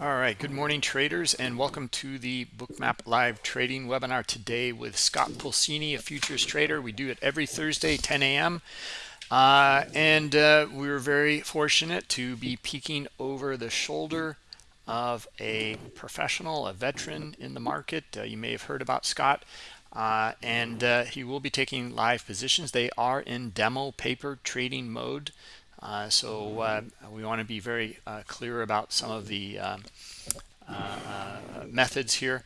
All right, good morning traders and welcome to the Bookmap Live Trading webinar today with Scott Pulcini, a futures trader. We do it every Thursday, 10 a.m. Uh, and uh, we were very fortunate to be peeking over the shoulder of a professional, a veteran in the market. Uh, you may have heard about Scott. Uh, and uh, he will be taking live positions. They are in demo paper trading mode. Uh, so uh, we want to be very uh, clear about some of the um, methods here.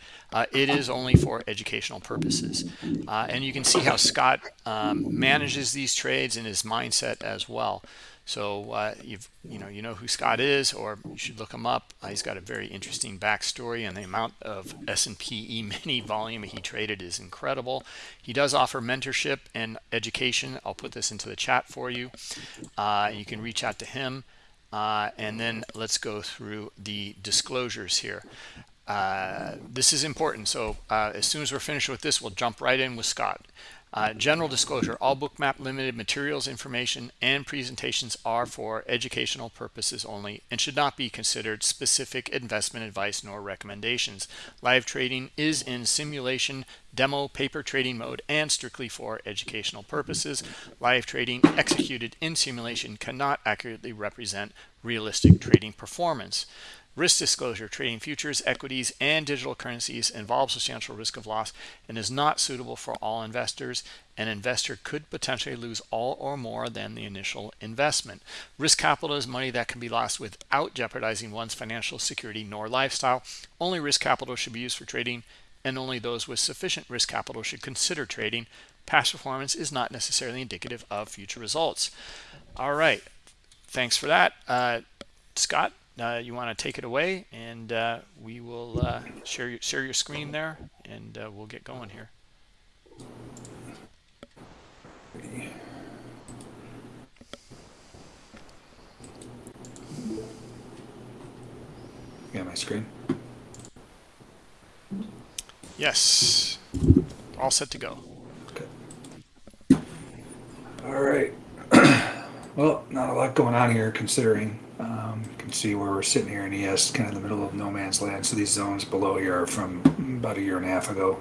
it is only for educational purposes. and you can see how Scott um, manages these trades in his mindset as well. So uh, you've you know you know who Scott is, or you should look him up. Uh, he's got a very interesting backstory, and the amount of S&P E-mini volume he traded is incredible. He does offer mentorship and education. I'll put this into the chat for you. Uh, you can reach out to him, uh, and then let's go through the disclosures here. Uh, this is important. So uh, as soon as we're finished with this, we'll jump right in with Scott. Uh, general disclosure, all Bookmap limited materials, information, and presentations are for educational purposes only and should not be considered specific investment advice nor recommendations. Live trading is in simulation, demo, paper trading mode, and strictly for educational purposes. Live trading executed in simulation cannot accurately represent realistic trading performance. Risk disclosure, trading futures, equities, and digital currencies involves substantial risk of loss and is not suitable for all investors. An investor could potentially lose all or more than the initial investment. Risk capital is money that can be lost without jeopardizing one's financial security nor lifestyle. Only risk capital should be used for trading and only those with sufficient risk capital should consider trading. Past performance is not necessarily indicative of future results. All right. Thanks for that. Uh, Scott, uh, you want to take it away and uh, we will uh, share your, share your screen there and uh, we'll get going here. Yeah, my screen? Yes. All set to go. Okay. All right. well, not a lot going on here considering um, you can see where we're sitting here in ES, kind of in the middle of no man's land. So these zones below here are from about a year and a half ago.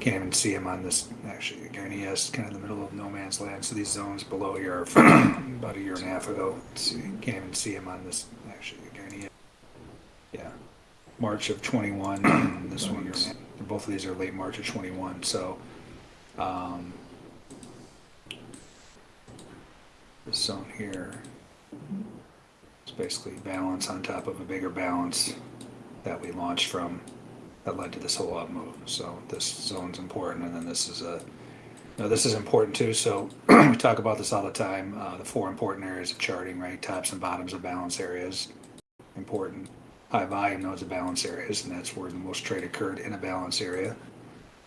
Can't even see them on this. Actually, again, ES, kind of in the middle of no man's land. So these zones below here are from about a year and a half ago. See, can't even see them on this. Actually, again, ES. Yeah, March of 21. And this one's both of these are late March of 21. So. Um, this zone here basically balance on top of a bigger balance that we launched from that led to this whole up move. So this zone's important, and then this is a now this is important too. So we talk about this all the time. Uh, the four important areas of charting, right? Tops and bottoms of balance areas, important. High volume nodes of balance areas, and that's where the most trade occurred in a balance area.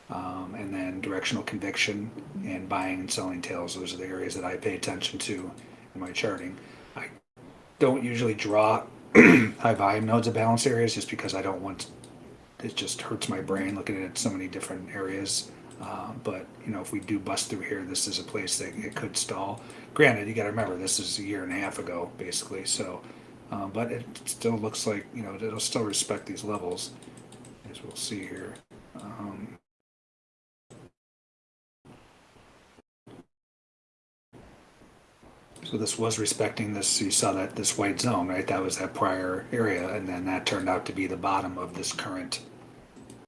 Um, and then directional conviction and buying and selling tails. Those are the areas that I pay attention to in my charting don't usually draw high volume nodes of balance areas just because I don't want it just hurts my brain looking at so many different areas. Uh, but you know, if we do bust through here, this is a place that it could stall. Granted, you got to remember this is a year and a half ago, basically. So, uh, but it still looks like you know it'll still respect these levels, as we'll see here. Um, So this was respecting this, you saw that this white zone, right? That was that prior area, and then that turned out to be the bottom of this current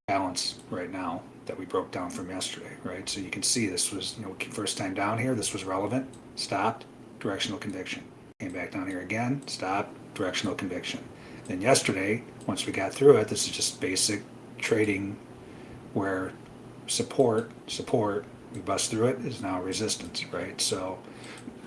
balance right now that we broke down from yesterday, right? So you can see this was, you know, first time down here, this was relevant, stopped, directional conviction. Came back down here again, stopped, directional conviction. Then yesterday, once we got through it, this is just basic trading where support, support, we bust through it, is now resistance, right? So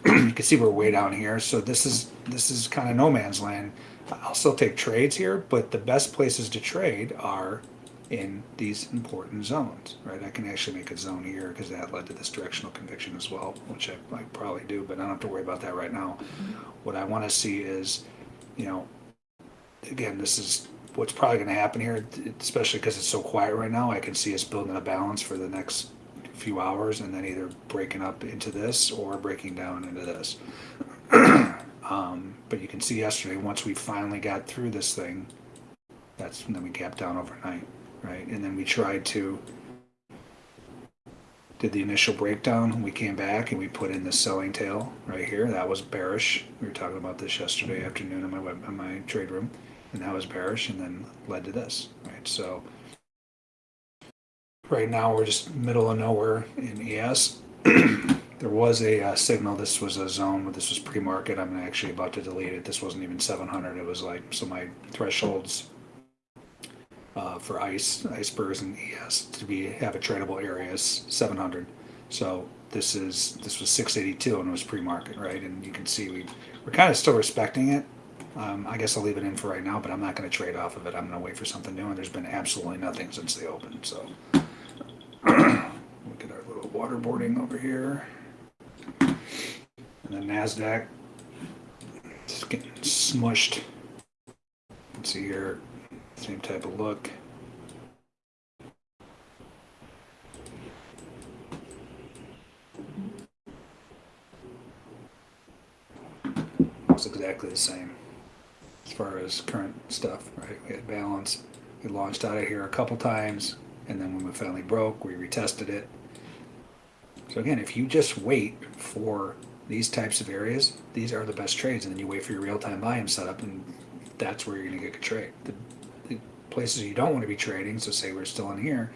you can see we're way down here. So this is this is kind of no man's land. I'll still take trades here, but the best places to trade are in these important zones, right? I can actually make a zone here because that led to this directional conviction as well, which I, I probably do, but I don't have to worry about that right now. What I want to see is, you know, again, this is what's probably going to happen here, especially because it's so quiet right now. I can see us building a balance for the next few hours and then either breaking up into this or breaking down into this. um, but you can see yesterday, once we finally got through this thing, That's, then we gapped down overnight, right? And then we tried to, did the initial breakdown, we came back and we put in the selling tail right here, that was bearish. We were talking about this yesterday afternoon in my web, in my trade room, and that was bearish and then led to this, right? So right now we're just middle of nowhere in ES. There was a uh, signal, this was a zone, this was pre-market, I'm actually about to delete it, this wasn't even seven hundred, it was like, so my thresholds uh, for ice, icebergs and ES to be, have a tradable area is seven hundred. So this is, this was six eighty-two and it was pre-market, right, and you can see we, we're kind of still respecting it. Um, I guess I'll leave it in for right now, but I'm not gonna trade off of it, I'm gonna wait for something new, and there's been absolutely nothing since they opened, so. Look at our little waterboarding over here. And then NASDAQ, it's getting smushed. Let's see here, same type of look. It's exactly the same as far as current stuff, right? We had balance. We launched out of here a couple times, and then when we finally broke, we retested it. So again, if you just wait for these types of areas, these are the best trades, and then you wait for your real-time volume setup, and that's where you're going to get a trade. The, the places you don't want to be trading, so say we're still in here,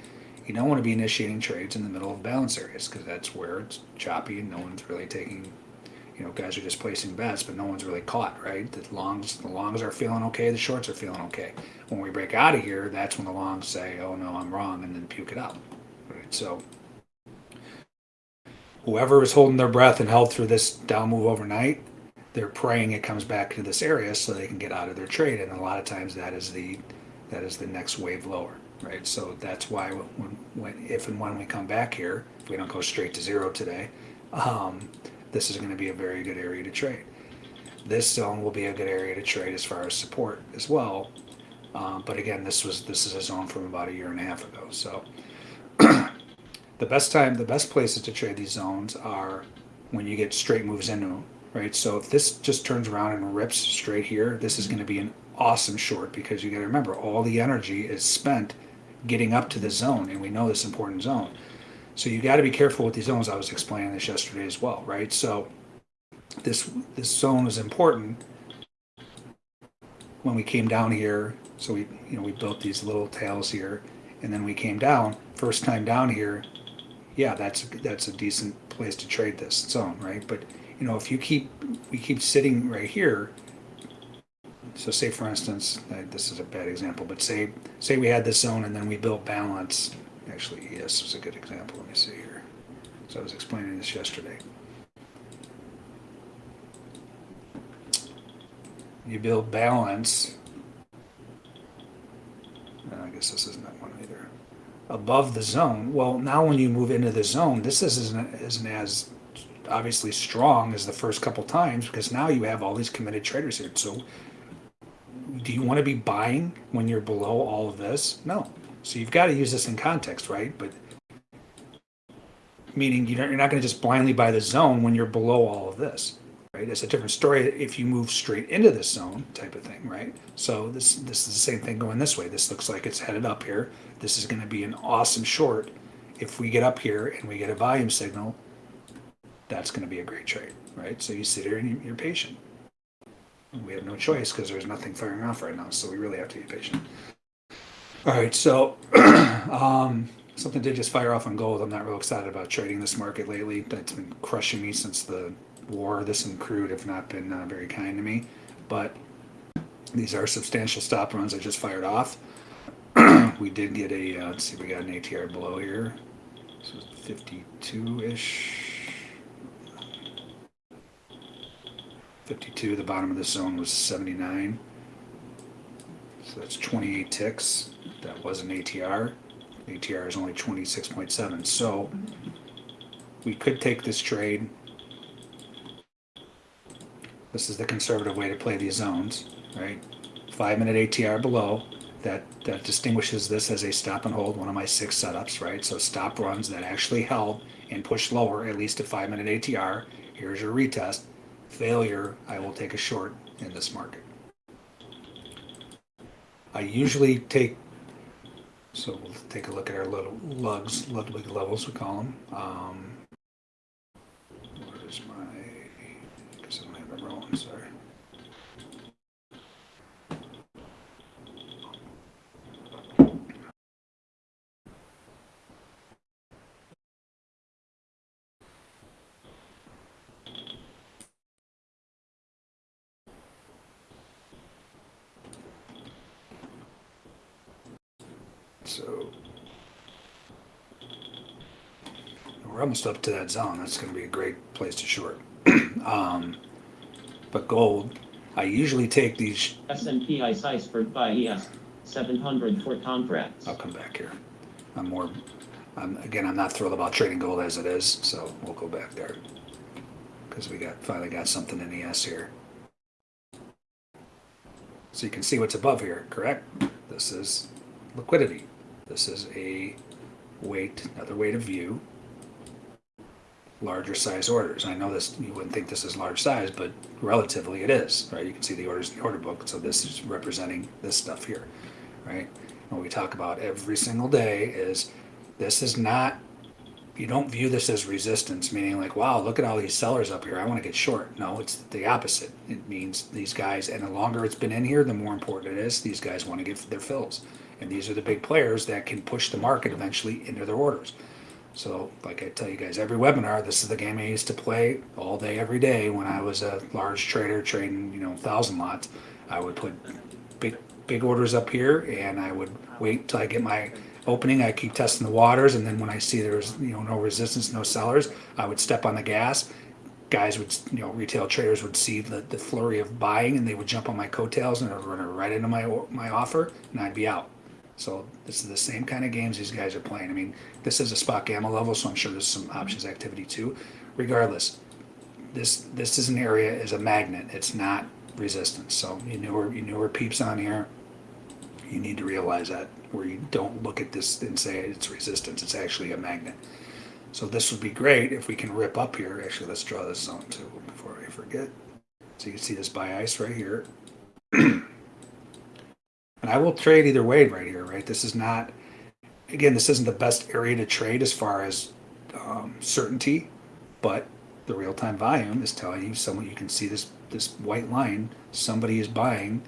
you don't want to be initiating trades in the middle of balance areas because that's where it's choppy and no one's really taking, you know, guys are just placing bets, but no one's really caught, right? The longs, the longs are feeling okay, the shorts are feeling okay. When we break out of here, that's when the longs say, "Oh no, I'm wrong," and then puke it out, right? So whoever is holding their breath and held through this down move overnight, they're praying it comes back to this area so they can get out of their trade. And a lot of times that is the that is the next wave lower, right? So that's why when, when if and when we come back here, if we don't go straight to zero today, um, this is going to be a very good area to trade. This zone will be a good area to trade as far as support as well. Um, but again, this was this is a zone from about a year and a half ago. So the best time, the best places to trade these zones are when you get straight moves into them, right? So if this just turns around and rips straight here, this is going to be an awesome short because you got to remember all the energy is spent getting up to the zone, and we know this important zone. So you got to be careful with these zones. I was explaining this yesterday as well, right? So this this zone is important when we came down here. So we you know we built these little tails here, and then we came down. First time down here, yeah, that's that's a decent place to trade this zone, right? But you know, if you keep we keep sitting right here. So say for instance, uh, this is a bad example, but say say we had this zone and then we built balance. Actually, yes, is a good example. Let me see here. So I was explaining this yesterday. You build balance. Uh, I guess this isn't that one either above the zone. Well, now when you move into the zone, this isn't, isn't as obviously strong as the first couple times because now you have all these committed traders here. So do you want to be buying when you're below all of this? No. So you've got to use this in context, right? But meaning you're not going to just blindly buy the zone when you're below all of this, right? It's a different story if you move straight into this zone type of thing, right? So this this is the same thing going this way. This looks like it's headed up here. This is going to be an awesome short. If we get up here and we get a volume signal, that's going to be a great trade, right? So you sit here and you're patient. We have no choice because there's nothing firing off right now, so we really have to be patient. All right, so um, something did just fire off on gold. I'm not real excited about trading this market lately. That's been crushing me since the war. This and crude have not been uh, very kind to me, but these are substantial stop runs I just fired off. we did get a, uh, let's see, we got an ATR below here. This is 52-ish. 52, the bottom of the zone was 79. So that's 28 ticks. That was an ATR. ATR is only 26.7. So we could take this trade. This is the conservative way to play these zones, right? Five minute ATR below. That, that distinguishes this as a stop and hold, one of my six setups, right? So stop runs that actually held and pushed lower, at least a five minute ATR. Here's your retest. Failure, I will take a short in this market. I usually take, so we'll take a look at our little lugs, Ludwig levels, we call them. Um, where's my, because I don't have it rolling, sorry. So we're almost up to that zone. That's going to be a great place to short. um, but gold, I usually take these. S&P ICE iceberg buy ES, 700 for contracts. I'll come back here. I'm more. I'm, again, I'm not thrilled about trading gold as it is, so we'll go back there because we got finally got something in ES here. So you can see what's above here, correct? This is liquidity. This is a weight, another way to view larger size orders. I know this, you wouldn't think this is large size, but relatively it is, right? You can see the orders in the order book. So this is representing this stuff here, right? What we talk about every single day is this is not, you don't view this as resistance, meaning like, wow, look at all these sellers up here. I want to get short. No, it's the opposite. It means these guys, and the longer it's been in here, the more important it is. These guys want to get their fills. And these are the big players that can push the market eventually into their orders. So, like I tell you guys every webinar, this is the game I used to play all day, every day when I was a large trader trading, you know, thousand lots. I would put big, big orders up here, and I would wait till I get my opening. I keep testing the waters, and then when I see there's you know no resistance, no sellers, I would step on the gas. Guys would, you know, retail traders would see the, the flurry of buying, and they would jump on my coattails and run right into my my offer, and I'd be out. So this is the same kind of games these guys are playing. I mean, this is a spot gamma level, so I'm sure there's some options activity too. Regardless, this this is an area is a magnet. It's not resistance. So you newer you newer peeps on here, you need to realize that where you don't look at this and say it's resistance. It's actually a magnet. So this would be great if we can rip up here. Actually, let's draw this zone too before I forget. So you can see this buy ice right here. And I will trade either way right here, right? This is not, again, this isn't the best area to trade as far as um, certainty, but the real-time volume is telling you someone, you can see this, this white line, somebody is buying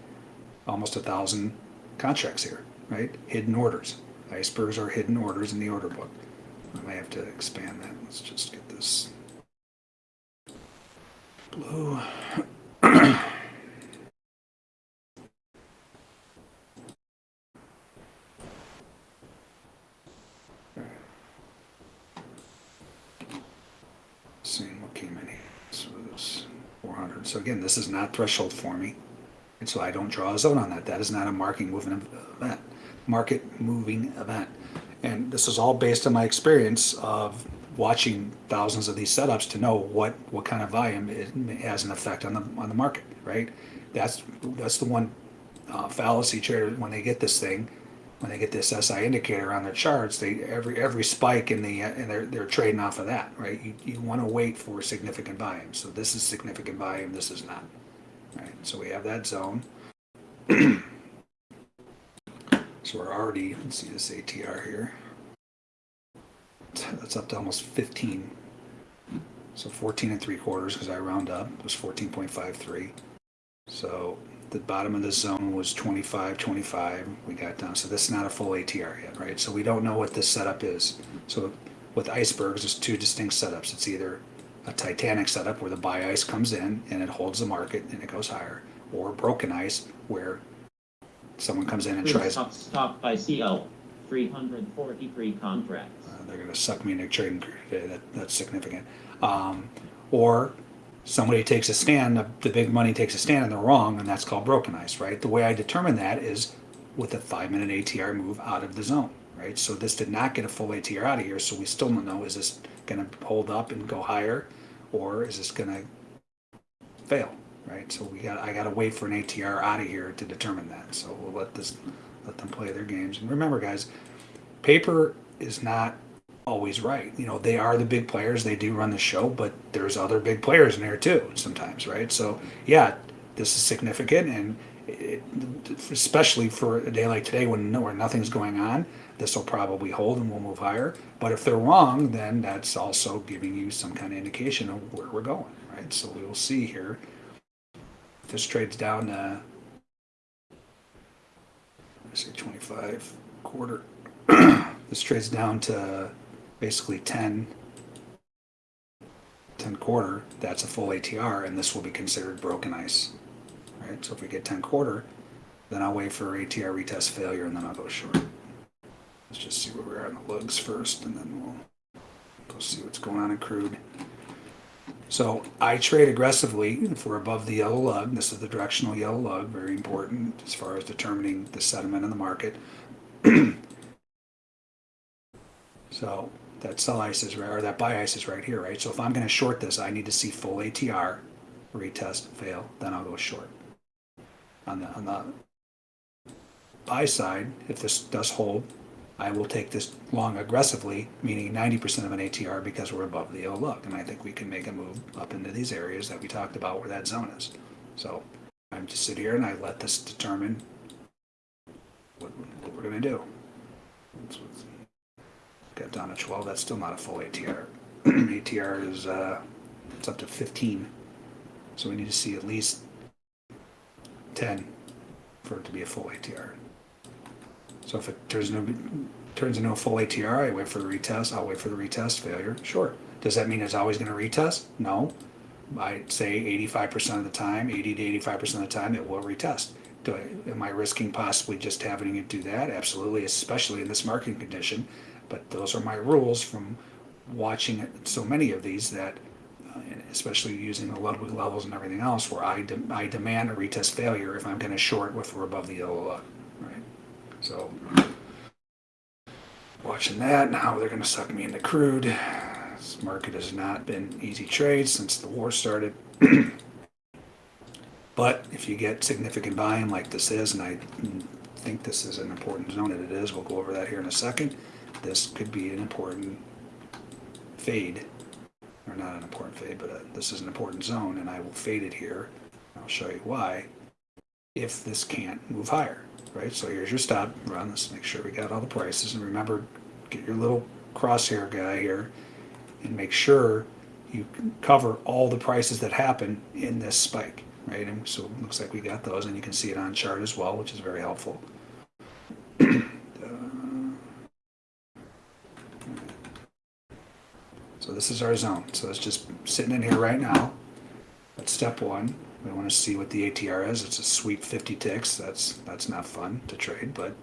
almost a thousand contracts here, right? Hidden orders. Icebergs are hidden orders in the order book. I may have to expand that. Let's just get this blue. seeing what came in here. This was 400. So again, this is not threshold for me. And so I don't draw a zone on that. That is not a marking moving event, market moving event. And this is all based on my experience of watching thousands of these setups to know what, what kind of volume it has an effect on the, on the market, right? That's, that's the one uh, fallacy trader, when they get this thing, when they get this SI indicator on their charts, they every every spike in the and they're they're trading off of that, right? You you want to wait for significant volume. So this is significant volume. This is not, right? So we have that zone. so we're already let's see this ATR here. That's up to almost 15. So 14 and three quarters because I round up it was 14.53. So the bottom of the zone was 25, 25. We got down. So this is not a full ATR yet, right? So we don't know what this setup is. So with icebergs, there's two distinct setups. It's either a Titanic setup where the buy ice comes in and it holds the market and it goes higher, or broken ice where someone comes in and tries. Stop, stop buy CL, 343 contracts. Uh, they're going to suck me into trading today. That, that's significant. Um, or somebody takes a stand, the, big money takes a stand and they're wrong, and that's called broken ice, right? The way I determine that is with a five minute ATR move out of the zone, right? So this did not get a full ATR out of here, so we still don't know is this going to hold up and go higher, or is this going to fail, right? So we got I got to wait for an ATR out of here to determine that. So we'll let this let them play their games. And remember, guys, paper is not always right. You know, they are the big players, they do run the show, but there's other big players in there too sometimes, right? So, yeah, this is significant and it, especially for a day like today when where nothing's going on, this will probably hold and we'll move higher. But if they're wrong, then that's also giving you some kind of indication of where we're going, right? So we will see here. This trades down to I say 25 quarter. this trades down to basically 10 10 quarter. That's a full ATR, and this will be considered broken ice. Right? So if we get 10 quarter, then I'll wait for ATR retest failure, and then I'll go short. Let's just see where we're on the lugs first, and then we'll go see what's going on in crude. So I trade aggressively if we're above the yellow lug. This is the directional yellow lug, very important as far as determining the sentiment in the market. so that sell ice is right, or that buy ice is right here, right? So if I'm going to short this, I need to see full ATR, retest, fail, then I'll go short. On the on the buy side, if this does hold, I will take this long aggressively, meaning 90% of an ATR because we're above the yellow lug, And I think we can make a move up into these areas that we talked about where that zone is. So I'm just sit here and I let this determine what, what we're going to do. Let's down to 12. That's still not a full ATR. ATR is uh, it's up to 15. So we need to see at least 10 for it to be a full ATR. So if it turns no turns into a full ATR, I wait for the retest. I'll wait for the retest failure. Sure. Does that mean it's always going to retest? No. I'd say 85% of the time, 80 to 85% of the time, it will retest. Do I, am I risking possibly just having it do that? Absolutely, especially in this market condition. But those are my rules from watching so many of these that, uh, especially using the Ludwig levels and everything else, where I, de- I demand a retest failure if I'm going to short if we're above the yellow line, right? So watching that now they're going to suck me into crude this market has not been easy trades since the war started but if you get significant buying like this is and i think this is an important zone and it is we'll go over that here in a second this could be an important fade or not an important fade but uh this is an important zone and i will fade it here i'll show you why if this can't move higher right? So here's your stop run. Let's make sure we got all the prices. And remember, get your little crosshair guy here and make sure you cover all the prices that happen in this spike, right? And so it looks like we got those and you can see it on chart as well, which is very helpful. So this is our zone. So it's just sitting in here right now. That's step one. We want to see what the ATR is. It's a sweep 50 ticks. That's that's not fun to trade, but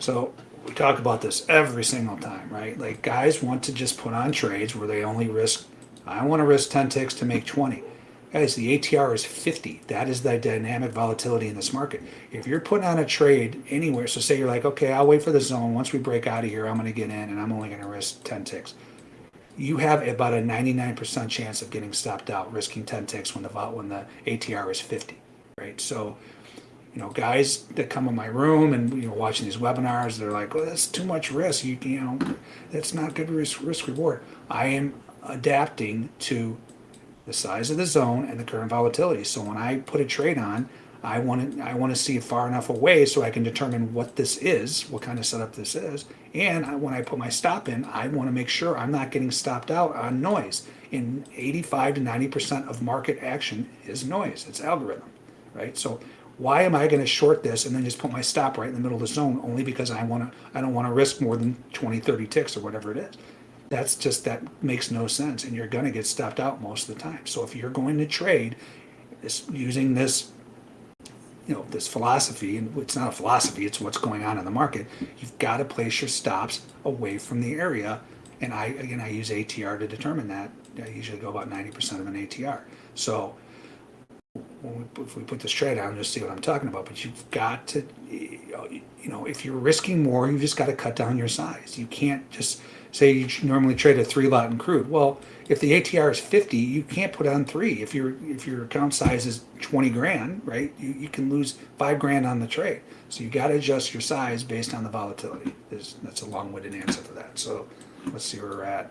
so we talk about this every single time, right? Like guys want to just put on trades where they only risk. I want to risk 10 ticks to make 20. Guys, the ATR is 50. That is the dynamic volatility in this market. If you're putting on a trade anywhere, so say you're like, okay, I'll wait for the zone. Once we break out of here, I'm going to get in and I'm only going to risk 10 ticks you have about a 99% chance of getting stopped out, risking 10 ticks when the when the ATR is 50, right? So, you know, guys that come in my room and you know watching these webinars, they're like, "Oh, that's too much risk. You, you know, that's not good risk risk reward." I am adapting to the size of the zone and the current volatility. So when I put a trade on, I want to I want to see it far enough away so I can determine what this is, what kind of setup this is, and I, when I put my stop in, I want to make sure I'm not getting stopped out on noise. In 85 to 90 percent of market action is noise. It's algorithm, right? So why am I going to short this and then just put my stop right in the middle of the zone only because I want to I don't want to risk more than 20, 30 ticks or whatever it is. That's just that makes no sense, and you're going to get stopped out most of the time. So if you're going to trade, this, using this you know this philosophy and it's not a philosophy it's what's going on in the market. You've got to place your stops away from the area and i again i use atr to determine that. I usually go about 90% of an atr so if we put this trade on just see what i'm talking about but you've got to you know if you're risking more you've just got to cut down your size. You can't just say you normally trade a three lot in crude. Well if the ATR is 50, you can't put on three. If your if your account size is 20 grand, right, you, you can lose five grand on the trade. So you got to adjust your size based on the volatility. There's, that's a long-winded answer for that. So let's see where we're at.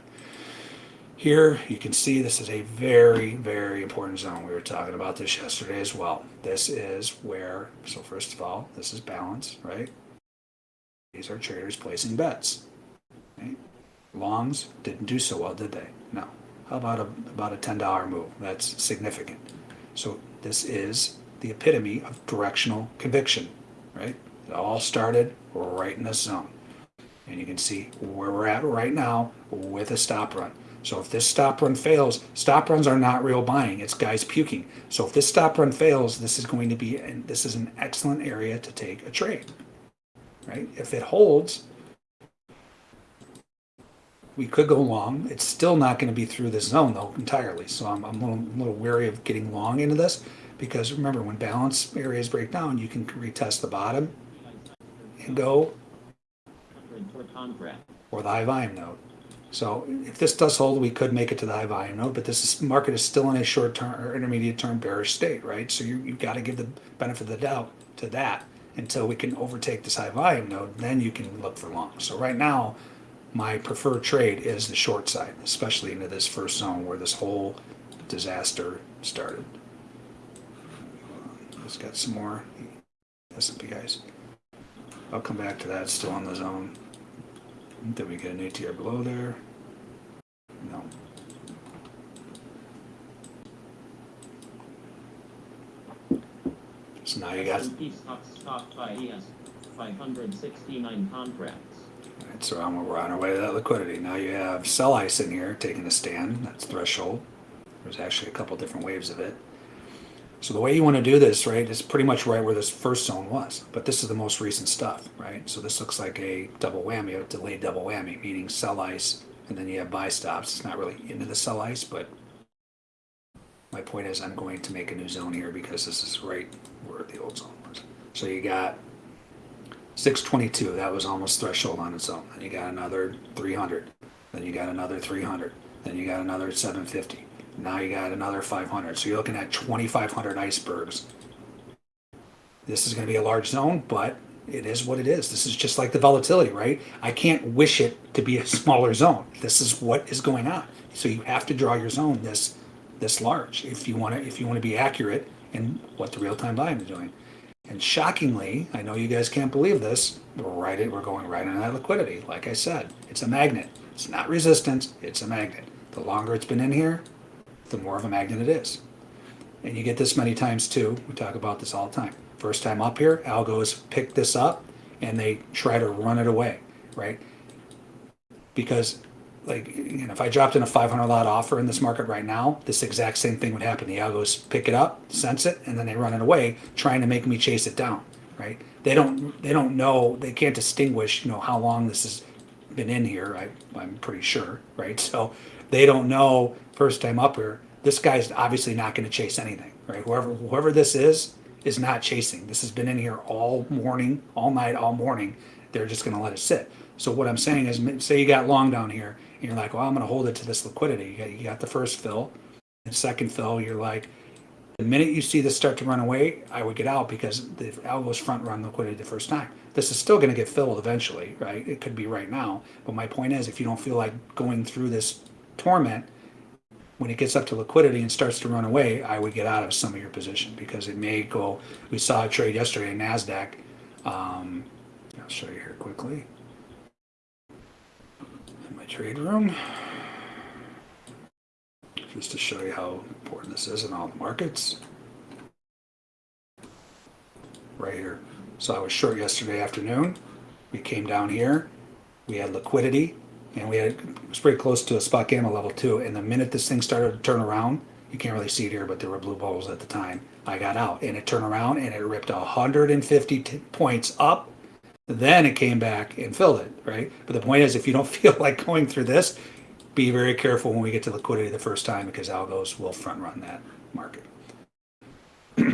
Here, you can see this is a very, very important zone. We were talking about this yesterday as well. This is where, so first of all, this is balance, right? These are traders placing bets. right? Longs didn't do so well, did they? No. How about a, about a $10 move? That's significant. So this is the epitome of directional conviction, right? It all started right in this zone. And you can see where we're at right now with a stop run. So if this stop run fails, stop runs are not real buying. It's guys puking. So if this stop run fails, this is going to be, and this is an excellent area to take a trade, right? If it holds, we could go long. It's still not going to be through this zone though entirely. So I'm, I'm a little, a little wary of getting long into this because remember when balance areas break down, you can retest the bottom and go 100 per contract. or the high volume node. So if this does hold, we could make it to the high volume node, but this is, market is still in a short term or intermediate term bearish state, right? So you, you've got to give the benefit of the doubt to that until we can overtake this high volume node, then you can look for long. So right now, my preferred trade is the short side, especially into this first zone where this whole disaster started. Just got some more S&P guys. I'll come back to that, still on the zone. Did we get an ATR below there? No. So now you got, S&P stocks stock buy ES 569 contracts. Alright, so we're on our way to that liquidity. Now you have sell ice in here taking a stand. That's threshold. There's actually a couple different waves of it. So the way you want to do this, right, is pretty much right where this first zone was. But this is the most recent stuff, right? So this looks like a double whammy, a delayed double whammy, meaning sell ice, and then you have buy stops. It's not really into the sell ice, but my point is I'm going to make a new zone here because this is right where the old zone was. So you got 622, that was almost threshold on its own. Then you got another 300. Then you got another 300. Then you got another 750. Now you got another 500. So you're looking at 2,500 icebergs. This is going to be a large zone, but it is what it is. This is just like the volatility, right? I can't wish it to be a smaller zone. This is what is going on. So you have to draw your zone this this large if you want to if you want to be accurate in what the real time volume is doing. And shockingly, I know you guys can't believe this, we're right it we're going right on that liquidity. Like I said, it's a magnet. It's not resistance, it's a magnet. The longer it's been in here, the more of a magnet it is. And you get this many times too. We talk about this all the time. First time up here, algos pick this up and they try to run it away, right? Because like you know, if I dropped in a 500 lot offer in this market right now, this exact same thing would happen. The algos pick it up, sense it, and then they run it away, trying to make me chase it down. Right? They don't. They don't know. They can't distinguish. You know how long this has been in here. I, I'm pretty sure. Right? So they don't know first time up here. This guy's obviously not going to chase anything. Right? Whoever whoever this is is not chasing. This has been in here all morning, all night, all morning. They're just going to let it sit. So what I'm saying is, say you got long down here, you're like, well, I'm going to hold it to this liquidity. You got, the first fill, the second fill. You're like, the minute you see this start to run away, I would get out because the algo's front run liquidity the first time. This is still going to get filled eventually, right? It could be right now, but my point is, if you don't feel like going through this torment, when it gets up to liquidity and starts to run away, I would get out of some of your position because it may go. We saw a trade yesterday in Nasdaq. Um, I'll show you here quickly my trade room, just to show you how important this is in all the markets. Right here. So I was short yesterday afternoon. We came down here. We had liquidity, and we had it was pretty close to a spot gamma level two. And the minute this thing started to turn around, you can't really see it here, but there were blue bubbles at the time. I got out, and it turned around, and it ripped 150 points up then it came back and filled it, right? But the point is, if you don't feel like going through this, be very careful when we get to liquidity the first time because algos will front run that market. All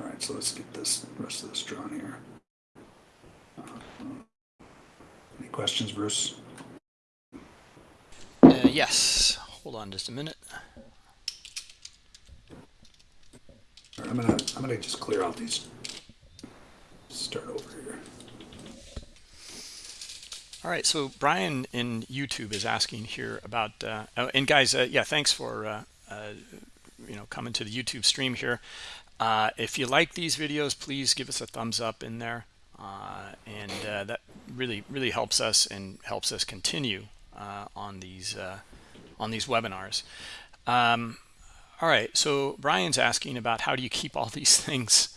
right, so let's get this rest of this drawn here. Uh, Any questions, Bruce? Uh, yes. Hold on just a minute. All right, I'm gonna I'm gonna just clear out these. Start over here. All right, so Brian in YouTube is asking here about, uh, oh, and guys, uh, yeah, thanks for uh, uh, you know coming to the YouTube stream here. Uh, if you like these videos, please give us a thumbs up in there, uh, and that really really helps us and helps us continue on these on these webinars. Um, all right, so Brian's asking about how do you keep all these things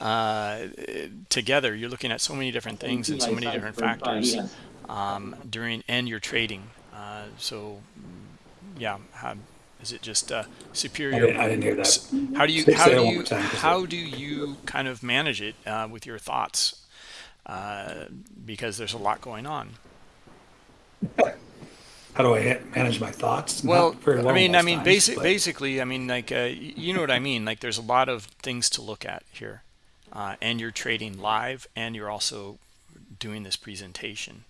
uh, together? You're looking at so many different things and so many different factors um, during and your trading. Uh, so, yeah, how, is it just uh, superior? I didn't, I didn't hear that. How do you how do you more time, 'cause how do you kind of manage it uh, with your thoughts? Uh, because there's a lot going on. How do I manage my thoughts? Not Well, I mean, I mean, times, basic, but- basically, I mean, like, uh, you know what I mean. Like, there's a lot of things to look at here, uh, and you're trading live, and you're also doing this presentation.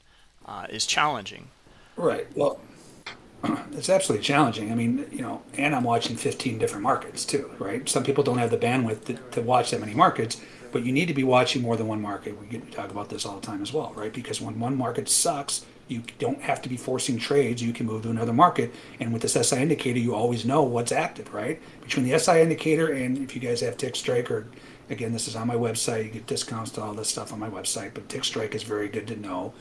Uh, is challenging. Right. Well, it's absolutely challenging. I mean, you know, and I'm watching 15 different markets too, right? Some people don't have the bandwidth to, to watch that many markets, but you need to be watching more than one market. We talk about this all the time as well, right? Because when one market sucks, you don't have to be forcing trades. You can move to another market. And with this SI indicator, you always know what's active, right? Between the SI indicator and if you guys have Tick Strike or again, this is on my website. You get discounts to all this stuff on my website, but Tick Strike is very good to know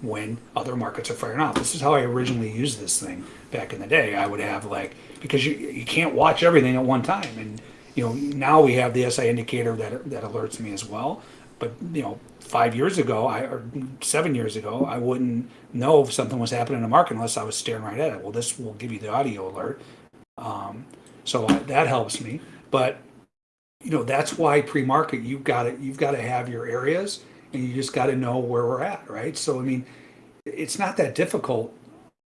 when other markets are firing off. This is how I originally used this thing back in the day. I would have like because you you can't watch everything at one time, and you know now we have the SI indicator that that alerts me as well. But you know, five years ago, I or seven years ago, I wouldn't know if something was happening in the market unless I was staring right at it. Well, this will give you the audio alert, um, so that helps me. But you know that's why pre-market you've got to you've got to have your areas and you just got to know where we're at right? So i mean it's not that difficult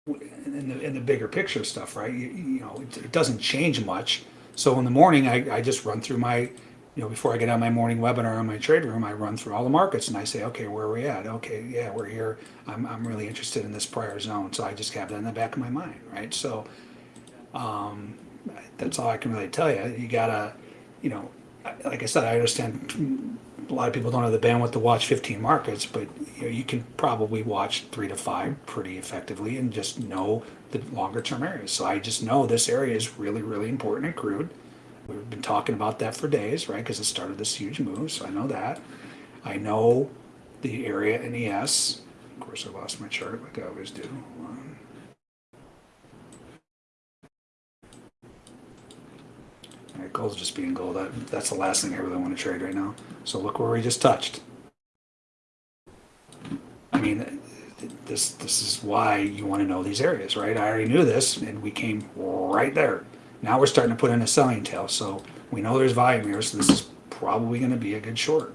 in the, in the bigger picture stuff right? You, you know it, it doesn't change much. So in the morning I, I just run through my you know before i get on my morning webinar on my trade room i run through all the markets and i say okay where are we at? Okay yeah we're here. I'm, I'm really interested in this prior zone. So i just have that in the back of my mind right? So um, that's all i can really tell you. You gotta you know, like I said, I understand a lot of people don't have the bandwidth to watch 15 markets, but you know, you can probably watch three to five pretty effectively and just know the longer term areas. So I just know this area is really, really important in crude. We've been talking about that for days, right? Because it started this huge move. So I know that. I know the area in ES. Of course, I lost my chart like I always do. Um, All right, gold's just being gold. That, that's the last thing I really want to trade right now. So look where we just touched. I mean, this this is why you want to know these areas, right? I already knew this, and we came right there. Now we're starting to put in a selling tail, so we know there's volume here. So this is probably going to be a good short.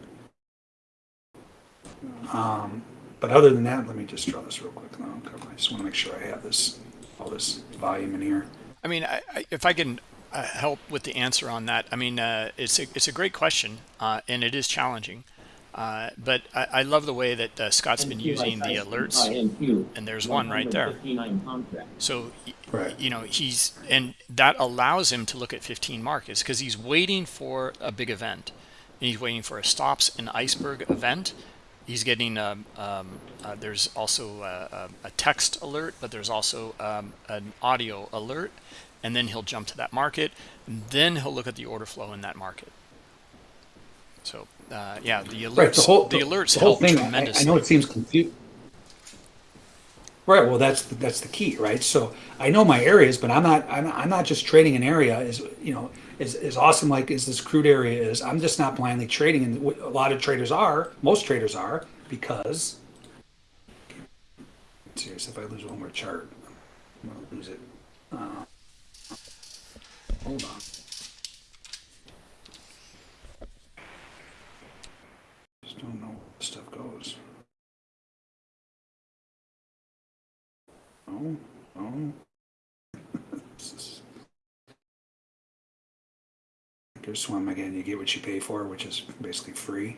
Um, but other than that, let me just draw this real quick. I just want to make sure I have this all this volume in here. I mean, I, I, if I can uh, help with the answer on that, I mean, uh, it's a it's a great question, uh, and it is challenging. Uh, but I, I love the way that uh, Scott's been using the alerts, and there's one right there. So, Right. you know, he's and that allows him to look at 15 markets because he's waiting for a big event. And he's waiting for a stops and iceberg event. He's getting um, um, uh, there's also a, a, a text alert, but there's also um, an audio alert, and then he'll jump to that market. And then he'll look at the order flow in that market. So, uh, yeah, the alerts Right, the whole, the alerts the whole thing, I, I know it seems confusing. Right, well, that's, that's the key, right? So I know my areas, but I'm not, I'm, I'm not just trading an area is, you know, is, is awesome like as this crude area is, I'm just not blindly trading and a lot of traders are, most traders are, because serious, if I lose one more chart, I'm gonna lose it. Uh, Hold on. Just don't know where stuff goes. Oh, oh. Is- swim again, you get what you pay for, which is basically free.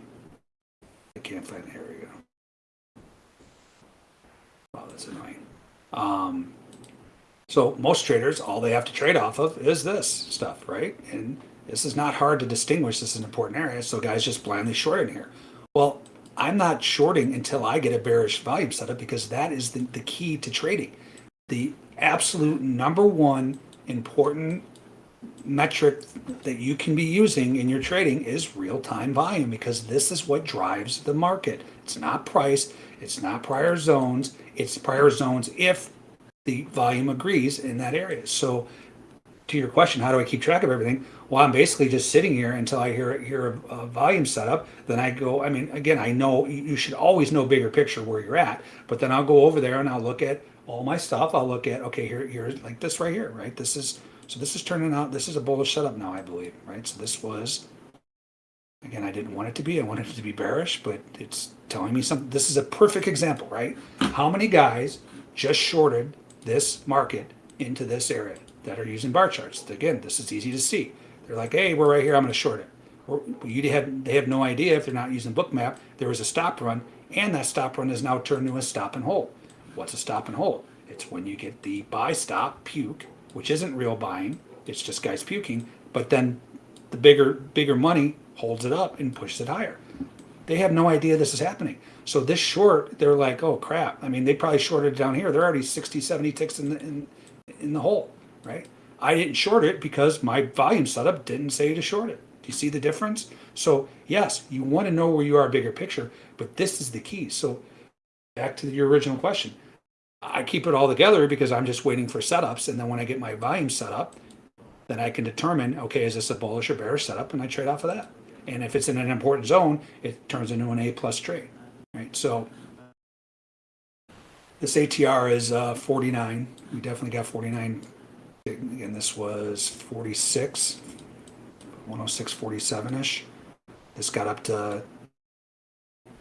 I can't find, here we go. Oh, that's annoying. Um, so most traders, all they have to trade off of is this stuff, right? And this is not hard to distinguish. This is an important area. So guys just blindly short in here. Well, I'm not shorting until I get a bearish volume setup because that is the, the key to trading. The absolute number one important metric that you can be using in your trading is real-time volume because this is what drives the market. It's not price, it's not prior zones, it's prior zones if the volume agrees in that area. So to your question, how do I keep track of everything? Well, I'm basically just sitting here until I hear hear a, a volume setup. Then I go. I mean, again, I know you should always know bigger picture where you're at. But then I'll go over there and I'll look at all my stuff. I'll look at okay, here here's like this right here, right? This is so this is turning out. This is a bullish setup now, I believe, right? So this was again, I didn't want it to be. I wanted it to be bearish, but it's telling me something. This is a perfect example, right? How many guys just shorted this market into this area that are using bar charts? Again, this is easy to see. They're like, hey, we're right here. I'm going to short it. Or you have they have no idea if they're not using bookmap. There was a stop run, and that stop run is now turned into a stop and hold. What's a stop and hold? It's when you get the buy stop puke, which isn't real buying. It's just guys puking. But then the bigger bigger money holds it up and pushes it higher. They have no idea this is happening. So this short, they're like, oh crap. I mean, they probably shorted down here. They're already 60, 70 ticks in the, in, in the hole, right? I didn't short it because my volume setup didn't say to short it. Do you see the difference? So yes, you want to know where you are bigger picture, but this is the key. So back to your original question. I keep it all together because I'm just waiting for setups. And then when I get my volume set up, then I can determine, okay, is this a bullish or bearish setup? And I trade off of that. And if it's in an important zone, it turns into an A plus trade, right? So this ATR is uh, 49. We definitely got 49. Again, this was 46, 106, 47 ish. This got up to you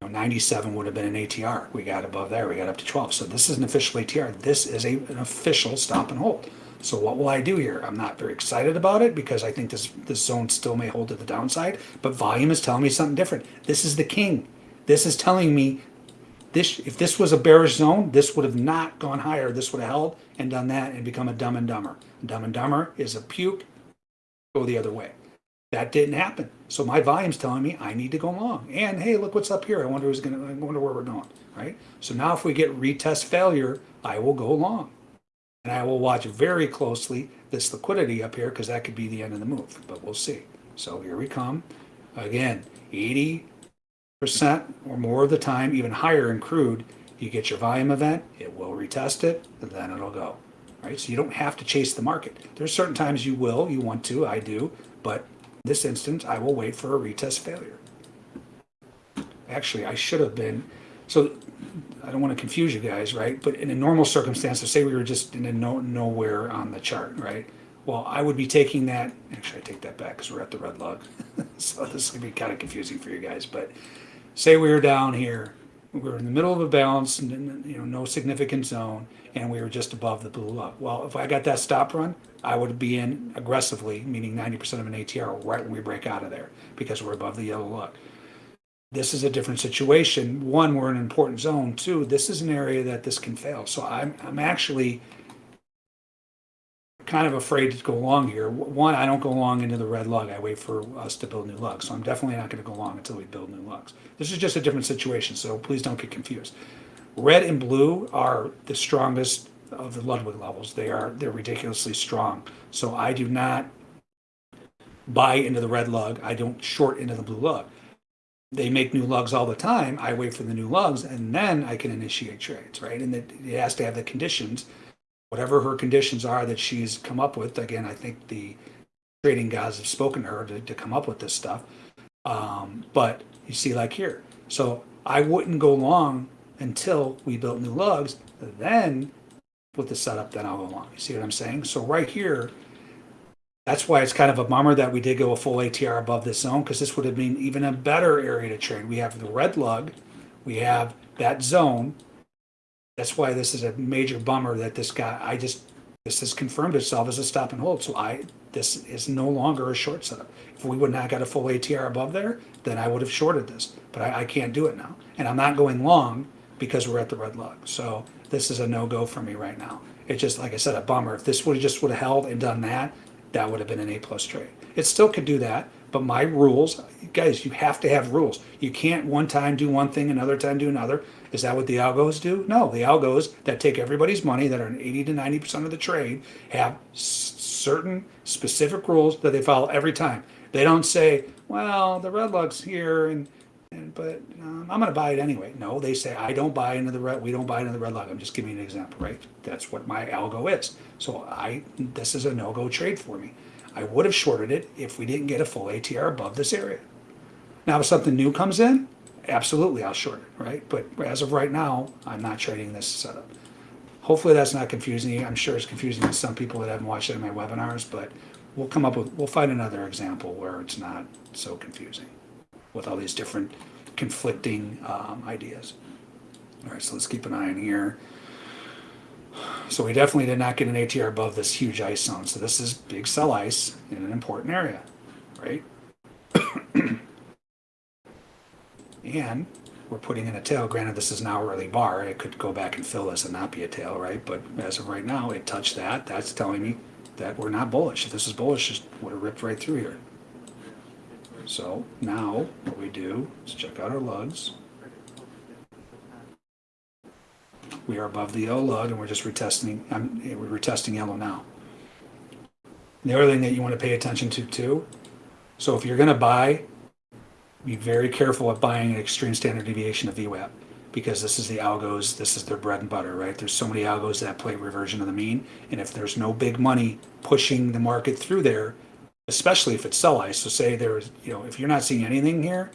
know, 97 would have been an ATR. We got above there. We got up to 12. So this is an official ATR. This is a, an official stop and hold. So what will I do here? I'm not very excited about it because I think this this zone still may hold to the downside, but volume is telling me something different. This is the king. This is telling me this if this was a bearish zone, this would have not gone higher. This would have held and done that and become a dumb and dumber. Dumb and dumber is a puke, go the other way. That didn't happen. So my volume's telling me I need to go long. And hey, look what's up here. I wonder who's gonna I wonder where we're going. Right? So now if we get retest failure, I will go long. And I will watch very closely this liquidity up here because that could be the end of the move, but we'll see. So here we come. Again, 80% or more of the time, even higher in crude, you get your volume event, it will retest it, and then it'll go. Right? So you don't have to chase the market. There's certain times you will, you want to, I do, but this instance, I will wait for a retest failure. Actually, I should have been, so I don't want to confuse you guys, right? But in a normal circumstance, so say we were just in a no, nowhere on the chart, right? Well, I would be taking that. Actually, I take that back because we're at the red lug, so this is gonna be kind of confusing for you guys. But say we were down here, we were in the middle of a balance, and you know, no significant zone, and we were just above the blue lug. Well, if I got that stop run, I would be in aggressively, meaning 90% of an ATR right when we break out of there because we're above the yellow lug this is a different situation. One, we're in an important zone. Two, this is an area that this can fail. So I'm, I'm actually kind of afraid to go long here. One, I don't go long into the red lug. I wait for us to build new lugs. So I'm definitely not going to go long until we build new lugs. This is just a different situation. So please don't get confused. Red and blue are the strongest of the Ludwig levels. They are they're ridiculously strong. So I do not buy into the red lug. I don't short into the blue lug they make new lugs all the time. I wait for the new lugs and then I can initiate trades, right? And it, it has to have the conditions, whatever her conditions are that she's come up with. Again, I think the trading guys have spoken to her to, to come up with this stuff. Um, but you see, like here, so I wouldn't go long until we built new lugs. Then with the setup, then I'll go long. You see what I'm saying? So right here, that's why it's kind of a bummer that we did go a full ATR above this zone because this would have been even a better area to trade. We have the red lug, we have that zone. That's why this is a major bummer that this guy, I just, this has confirmed itself as a stop and hold. So I, this is no longer a short setup. If we would not got a full ATR above there, then I would have shorted this, but I, I can't do it now. And I'm not going long because we're at the red lug. So this is a no-go for me right now. It's just, like I said, a bummer. If this would have just would have held and done that, that would have been an A plus trade. It still could do that, But my rules, guys, you have to have rules. You can't one time do one thing, another time do another. Is that what the algos do? No, the algos that take everybody's money, that are in 80 to 90% of the trade, have certain specific rules that they follow every time. They don't say, well, the red lug's here and, and but um, I'm going to buy it anyway. No, they say, I don't buy into the red, we don't buy into the red lug. I'm just giving you an example, right? That's what my algo is. So I, this is a no-go trade for me. I would have shorted it if we didn't get a full ATR above this area. Now, if something new comes in, absolutely I'll short it, right? But as of right now, I'm not trading this setup. Hopefully that's not confusing you. I'm sure it's confusing to some people that haven't watched any of my webinars, but we'll come up with, we'll find another example where it's not so confusing with all these different conflicting um, ideas. All right, so let's keep an eye on here. So we definitely did not get an ATR above this huge ice zone. So this is big cell ice in an important area, right? and we're putting in a tail. Granted, this is now early bar. It could go back and fill this and not be a tail, right? But as of right now, it touched that. That's telling me that we're not bullish. If this is bullish, it would have ripped right through here. So now what we do is check out our lugs. We are above the yellow lug and we're just retesting, um, we're retesting yellow now. The other thing that you want to pay attention to too, so if you're going to buy, be very careful at buying an extreme standard deviation of VWAP because this is the algos, this is their bread and butter, right? There's so many algos that play reversion of the mean. And if there's no big money pushing the market through there, especially if it's sell ice, so say there's, you know, if you're not seeing anything here,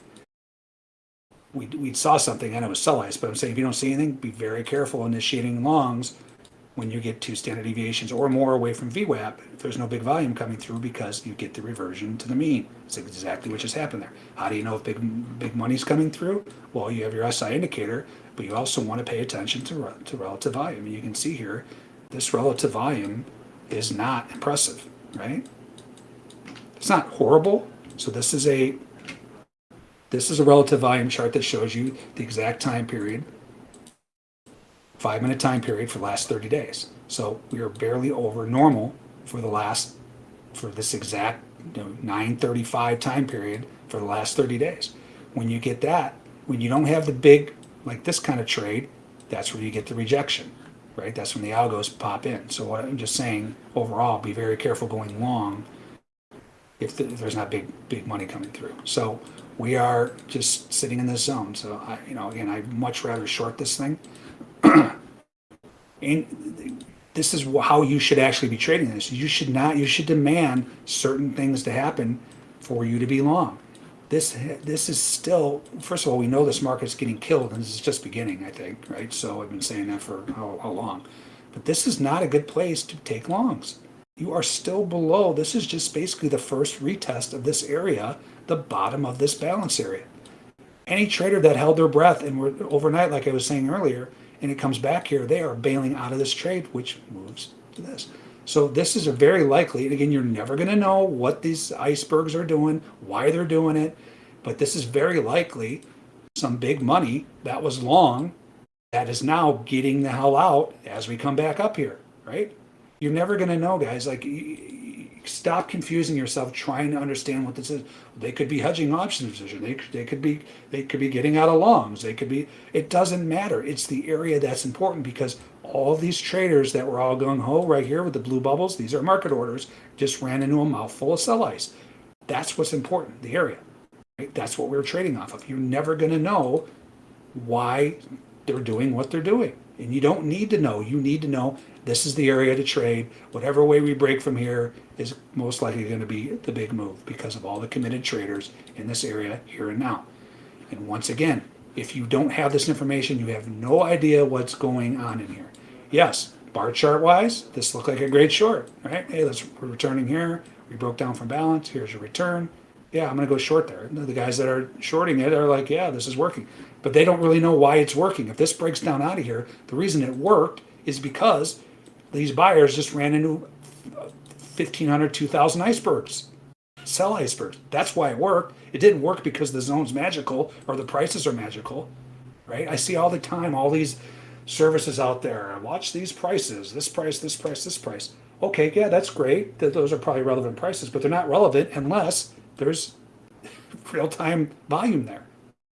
we, we saw something and it was sell ice, but I'm saying if you don't see anything, be very careful initiating longs when you get two standard deviations or more away from VWAP, if there's no big volume coming through because you get the reversion to the mean. It's exactly what just happened there. How do you know if big big money's coming through? Well, you have your SI indicator, but you also want to pay attention to, to relative volume. You can see here, this relative volume is not impressive, right? It's not horrible. So this is a this is a relative volume chart that shows you the exact time period five minute time period for the last 30 days. So we are barely over normal for the last, for this exact you know, 935 time period for the last 30 days. When you get that, when you don't have the big, like this kind of trade, that's where you get the rejection, right? That's when the algos pop in. So what I'm just saying, overall, be very careful going long if, the, if there's not big, big money coming through. So we are just sitting in this zone. So I, you know, again, I'd much rather short this thing and this is how you should actually be trading this. You should not. You should demand certain things to happen for you to be long. This this is still. First of all, we know this market's getting killed, and this is just beginning. I think, right? So I've been saying that for how, how long? But this is not a good place to take longs. You are still below. This is just basically the first retest of this area, the bottom of this balance area. Any trader that held their breath and were overnight, like I was saying earlier, and it comes back here, they are bailing out of this trade, which moves to this. So this is a very likely, and again, you're never going to know what these icebergs are doing, why they're doing it, but this is very likely some big money that was long that is now getting the hell out as we come back up here, right? You're never going to know, guys. Like, stop confusing yourself trying to understand what this is. They could be hedging options position. They, they could be they could be getting out of longs. They could be. It doesn't matter. It's the area that's important because all these traders that were all gung ho right here with the blue bubbles, these are market orders, just ran into a mouthful of sell ice. That's what's important. The area. Right? That's what we're trading off of. You're never going to know why they're doing what they're doing. And you don't need to know. You need to know this is the area to trade. Whatever way we break from here is most likely going to be the big move because of all the committed traders in this area here and now. And once again, if you don't have this information, you have no idea what's going on in here. Yes, bar chart wise, this looked like a great short, right? Hey, let's we're returning here. We broke down from balance. Here's your return. Yeah, I'm going to go short there. The guys that are shorting it are like, yeah, this is working. But they don't really know why it's working. If this breaks down out of here, the reason it worked is because these buyers just ran into 1,500, 2,000 icebergs, sell icebergs. That's why it worked. It didn't work because the zone's magical or the prices are magical, right? I see all the time all these services out there. Watch these prices, this price, this price, this price. Okay, yeah, that's great. Those are probably relevant prices, but they're not relevant unless there's real-time volume there,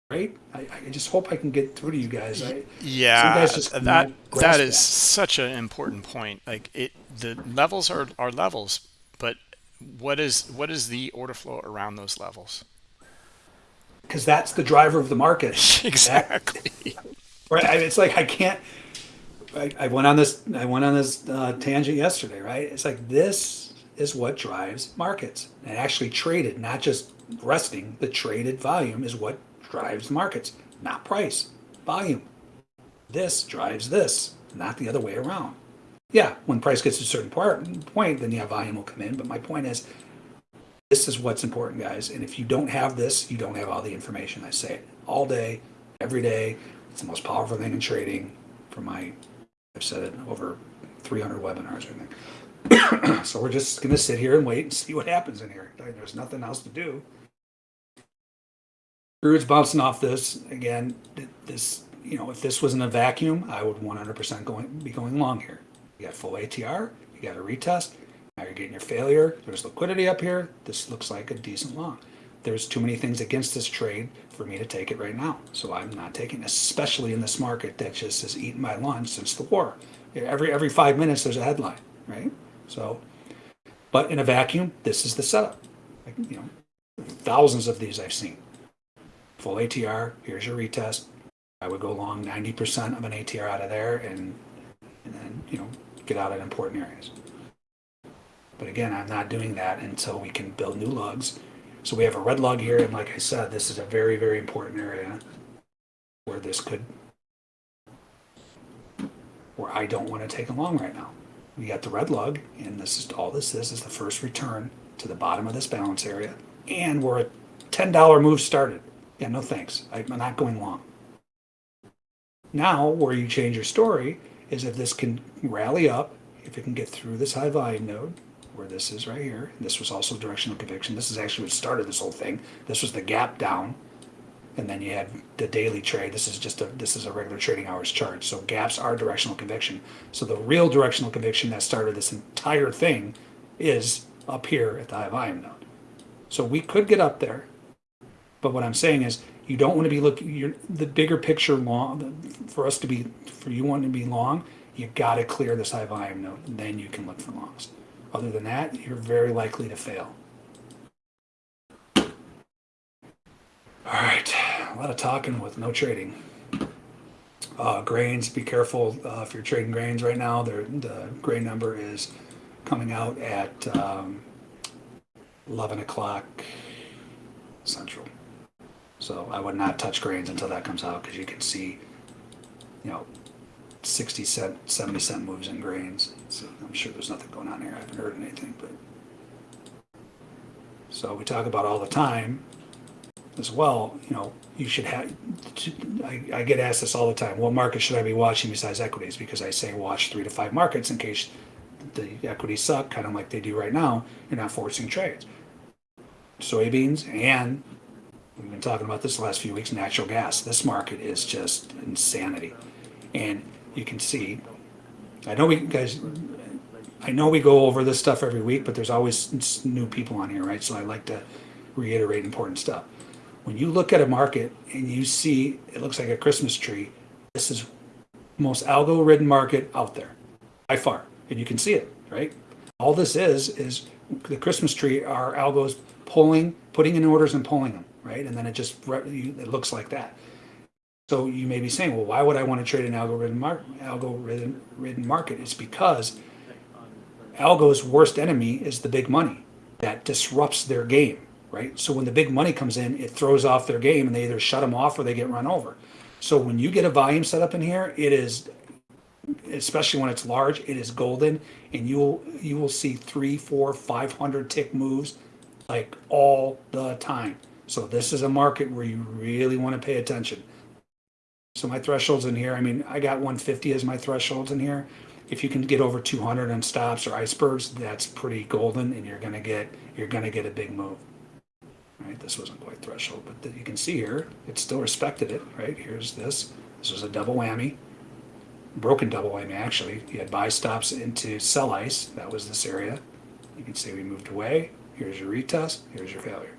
right? I, I just hope I can get through to you guys. I, Yeah, guys that that is that. such an important point. Like it, the levels are are levels, but what is what is the order flow around those levels? because that's the driver of the market. exactly. Right? I- It's like I can't. I, I went on this. I went on this uh, tangent yesterday. Right? It's like this is what drives markets, and actually traded, not just resting. The traded volume is what drives markets, not price, volume. This drives this, not the other way around. Yeah, when price gets to a certain part, point, then yeah, volume will come in. But my point is, this is what's important, guys. And if you don't have this, you don't have all the information. I say it all day, every day. It's the most powerful thing in trading. For my, I've said it over 300 webinars, I think. so we're just gonna sit here and wait and see what happens in here. There's nothing else to do. Crude's bouncing off this again. This, you know, if this was in a vacuum, I would 100% going be going long here. You got full ATR. You got a retest. Now you're getting your failure. There's liquidity up here. This looks like a decent long. There's too many things against this trade for me to take it right now. So I'm not taking, it, especially in this market that just has eaten my lunch since the war. Every every five minutes there's a headline, right? So, but in a vacuum, this is the setup. Like, you know, thousands of these I've seen. Full ATR. Here's your retest. I would go long 90% of an ATR out of there, and and then you know get out at important areas. But again, I'm not doing that until we can build new lugs. So we have a red lug here, and like I said, this is a very, very important area where this could, where I don't want to take a long right now. We got the red lug, and this is all this is is the first return to the bottom of this balance area, and we're ten dollar move started. Yeah, no thanks. I'm not going long. Now, where you change your story is if this can rally up, if it can get through this high volume node, where this is right here. This was also directional conviction. This is actually what started this whole thing. This was the gap down, and then you had the daily trade. This is just a this is a regular trading hours chart. So gaps are directional conviction. So the real directional conviction that started this entire thing is up here at the high volume node. So we could get up there, but what I'm saying is you don't want to be looking the bigger picture long for us to be for you wanting to be long. You got to clear this high volume and then you can look for longs. Other than that, you're very likely to fail. All right, a lot of talking with no trading. Uh, grains, be careful uh, if you're trading grains right now. The grain number is coming out at um, 11 o'clock central. So I would not touch grains until that comes out because you can see, you know, 60 cent, 70 cent moves in grains. So I'm sure there's nothing going on here. I haven't heard anything, but. So we talk about all the time as well, you know, you should have, I, I get asked this all the time, what market should I be watching besides equities? Because I say watch three to five markets in case the equities suck, kind of like they do right now, you're not forcing trades. Soybeans and we've been talking about this the last few weeks, natural gas. This market is just insanity. And you can see, I know we guys, I know we go over this stuff every week, but there's always new people on here, right? So I like to reiterate important stuff. When you look at a market and you see it looks like a Christmas tree, this is most algo ridden market out there by far. And you can see it, right? All this is is the Christmas tree are algos pulling, putting in orders and pulling them, right? And then it just it looks like that. So you may be saying, well, why would I want to trade an algorithm mar- ridden market? It's because algo's worst enemy is the big money that disrupts their game, right? So when the big money comes in, it throws off their game and they either shut them off or they get run over. So when you get a volume set up in here, it is especially when it's large, it is golden, and you will you will see three, four, five hundred tick moves like all the time. So this is a market where you really want to pay attention. So my thresholds in here, I mean, I got 150 as my thresholds in here. If you can get over 200 on stops or icebergs, that's pretty golden, and you're gonna get you're gonna get a big move. Right, this wasn't quite threshold, but that you can see here, it still respected it. Right, here's this. This was a double whammy broken double whammy actually. You had buy stops into sell ice. That was this area. You can see we moved away. Here's your retest. Here's your failure.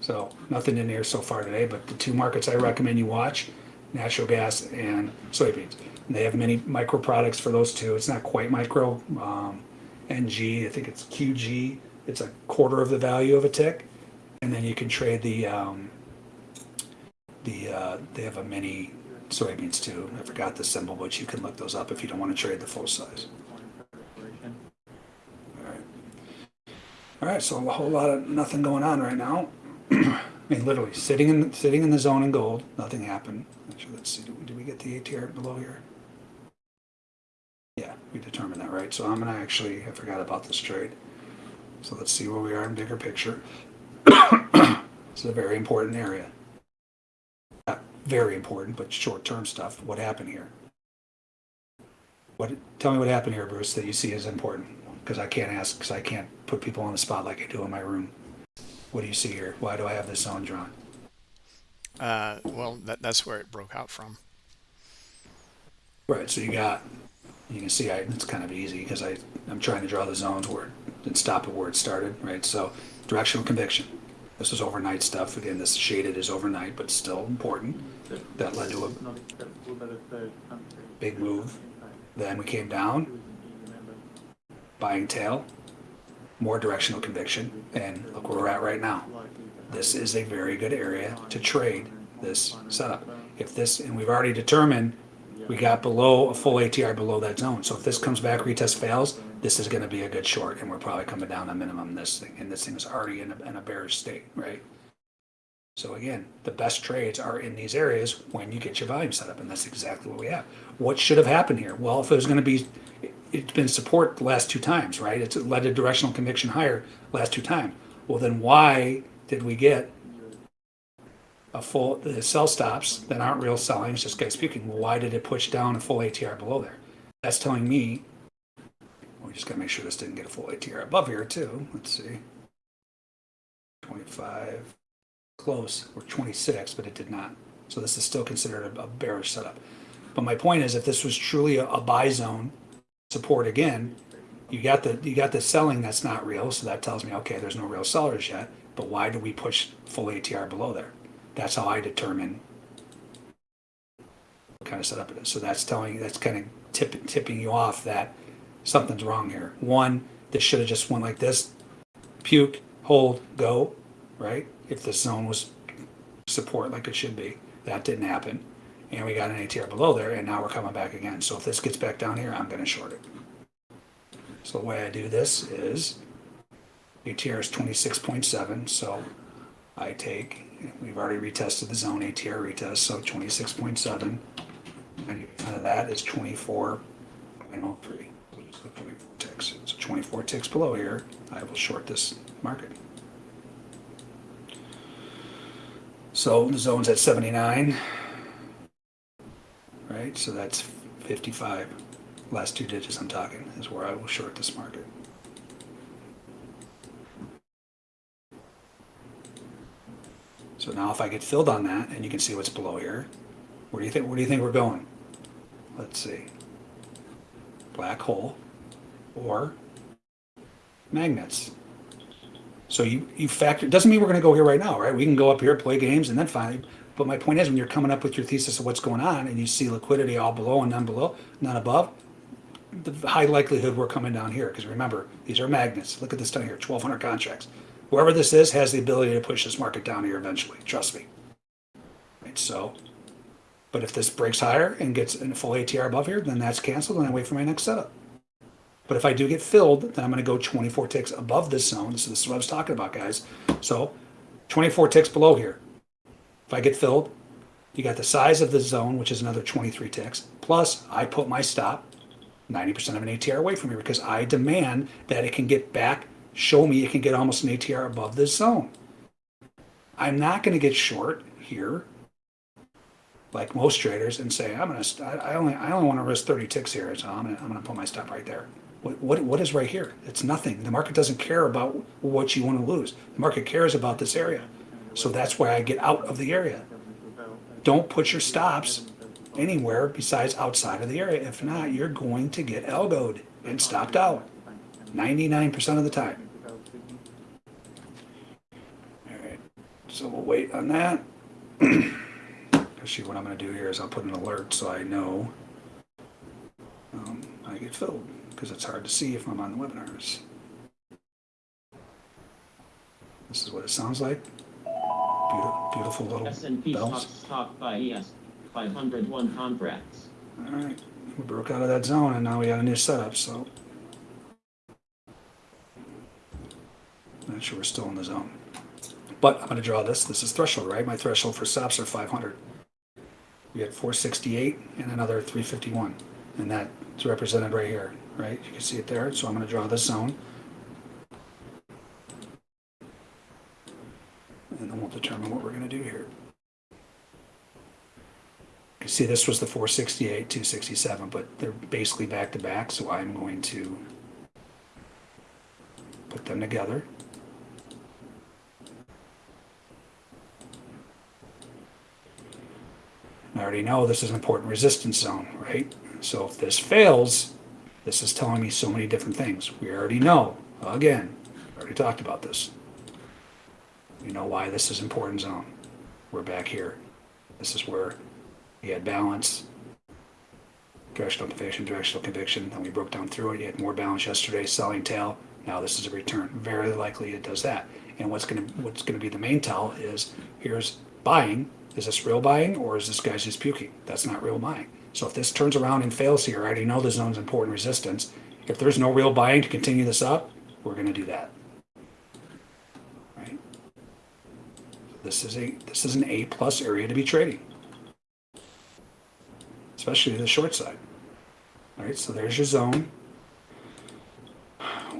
So nothing in here so far today, but the two markets I recommend you watch, natural gas and soybeans. And they have many micro products for those two. It's not quite micro. Um, NG, I think it's QG. It's a quarter of the value of a tick. And then you can trade the, um, the, uh, they have a mini soybeans too. I forgot the symbol, but you can look those up if you don't want to trade the full size. All right. All right, so a whole lot of nothing going on right now. I mean, literally sitting in sitting in the zone in gold, nothing happened. Actually, let's see. Did we, get the ATR below here? Yeah, we determined that, right? So I'm gonna actually I forgot about this trade. So let's see where we are in bigger picture. it's a very important area. Not very important, but short-term stuff. What happened here? What? Tell me what happened here, Bruce, that you see as important. Because I can't ask, because I can't put people on the spot like I do in my room. What do you see here? Why do I have this zone drawn? Uh, well, that, that's where it broke out from. Right, so you got, you can see I, it's kind of easy because I, I'm trying to draw the zones where, it where it started, right? So directional conviction. This is overnight stuff. Again, this shaded is overnight, but still important. That led to a big move. Then we came down, buying tail, more directional conviction, and look where we're at right now. This is a very good area to trade this setup. If this, and we've already determined we got below a full ATR below that zone. So if this comes back, retest fails, this is going to be a good short, and we're probably coming down a minimum this thing, and this thing is already in a, in a bearish state, right? So again, the best trades are in these areas when you get your volume set up, and that's exactly what we have. What should have happened here? Well, if it was going to be, it's been support the last two times, right? It's led to directional conviction higher last two times. Well, then why did we get a full the sell stops that aren't real selling? It's just guys speaking. Well, why did it push down a full ATR below there? That's telling me. We just got to make sure this didn't get a full ATR above here too. Let's see. 25 close or 26, but it did not. So this is still considered a, a bearish setup. But my point is, if this was truly a, a buy zone support again, you got the you got the selling that's not real. So that tells me, okay, there's no real sellers yet. But why do we push full ATR below there? That's how I determine what kind of setup it is. So that's telling you, that's kind of tip, tipping you off that something's wrong here. One, this should have just went like this, puke, hold, go, right? If the zone was support like it should be, that didn't happen. And we got an ATR below there, and now we're coming back again. So if this gets back down here, I'm going to short it. So the way I do this is ATR is 26.7, so I take, we've already retested the zone ATR retest, so 26.7. And that is 24.03, which is the 24 ticks. So 24 ticks below here, I will short this market. So the zone's at 79, right? So that's 55. Last two digits I'm talking is where I will short this market. So now if I get filled on that, and you can see what's below here, where do you think, where do you think we're going? Let's see. Black hole or magnets. So you, you factor, doesn't mean we're gonna go here right now, right? We can go up here, play games, and then finally, but my point is, when you're coming up with your thesis of what's going on, and you see liquidity all below and none below, none above, the high likelihood we're coming down here, because remember, these are magnets. Look at this down here, twelve hundred contracts. Whoever this is has the ability to push this market down here eventually, trust me. Right, so, but if this breaks higher and gets a full ATR above here, then that's canceled, and I wait for my next setup. But if I do get filled, then I'm going to go 24 ticks above this zone. So this is what I was talking about, guys. So 24 ticks below here. If I get filled, you got the size of the zone, which is another 23 ticks. Plus, I put my stop 90% of an ATR away from here because I demand that it can get back, show me it can get almost an ATR above this zone. I'm not going to get short here like most traders and say, I'm going to, I only, I only want to risk 30 ticks here. So I'm going to, I'm going to put my stop right there. What, what, what is right here? It's nothing. The market doesn't care about what you want to lose. The market cares about this area. So that's why I get out of the area. Don't put your stops anywhere besides outside of the area. If not, you're going to get elbowed and stopped out 99% of the time. All right. So we'll wait on that. Actually, what I'm gonna do here is I'll put an alert so I know um, I get filled, because it's hard to see if I'm on the webinars. This is what it sounds like. Beautiful, beautiful little S&P bells. stock stock buy ES 501 contracts. All right, we broke out of that zone and now we got a new setup, so. Not sure we're still in the zone. But I'm gonna draw this, this is threshold, right? My threshold for stops are five hundred. We had four sixty-eight and another three fifty-one, and that's represented right here, right? You can see it there, so I'm gonna draw this zone. And then we'll determine what we're gonna do here. You see, this was the 468, 267, but they're basically back to back, so I'm going to put them together. I already know this is an important resistance zone, right? So if this fails, this is telling me so many different things. We already know, again, already talked about this. We know why this is important zone. We're back here. This is where we had balance, directional conviction, directional conviction, then we broke down through it. You had more balance yesterday, selling tail. Now this is a return. Very likely it does that. And what's gonna what's gonna be the main tell is here's buying. Is this real buying or is this guy's just puking? That's not real buying. So if this turns around and fails here, I already know the zone's important resistance. If there's no real buying to continue this up, we're gonna do that. Right? This is a this is an A plus area to be trading especially the short side. All right, so there's your zone.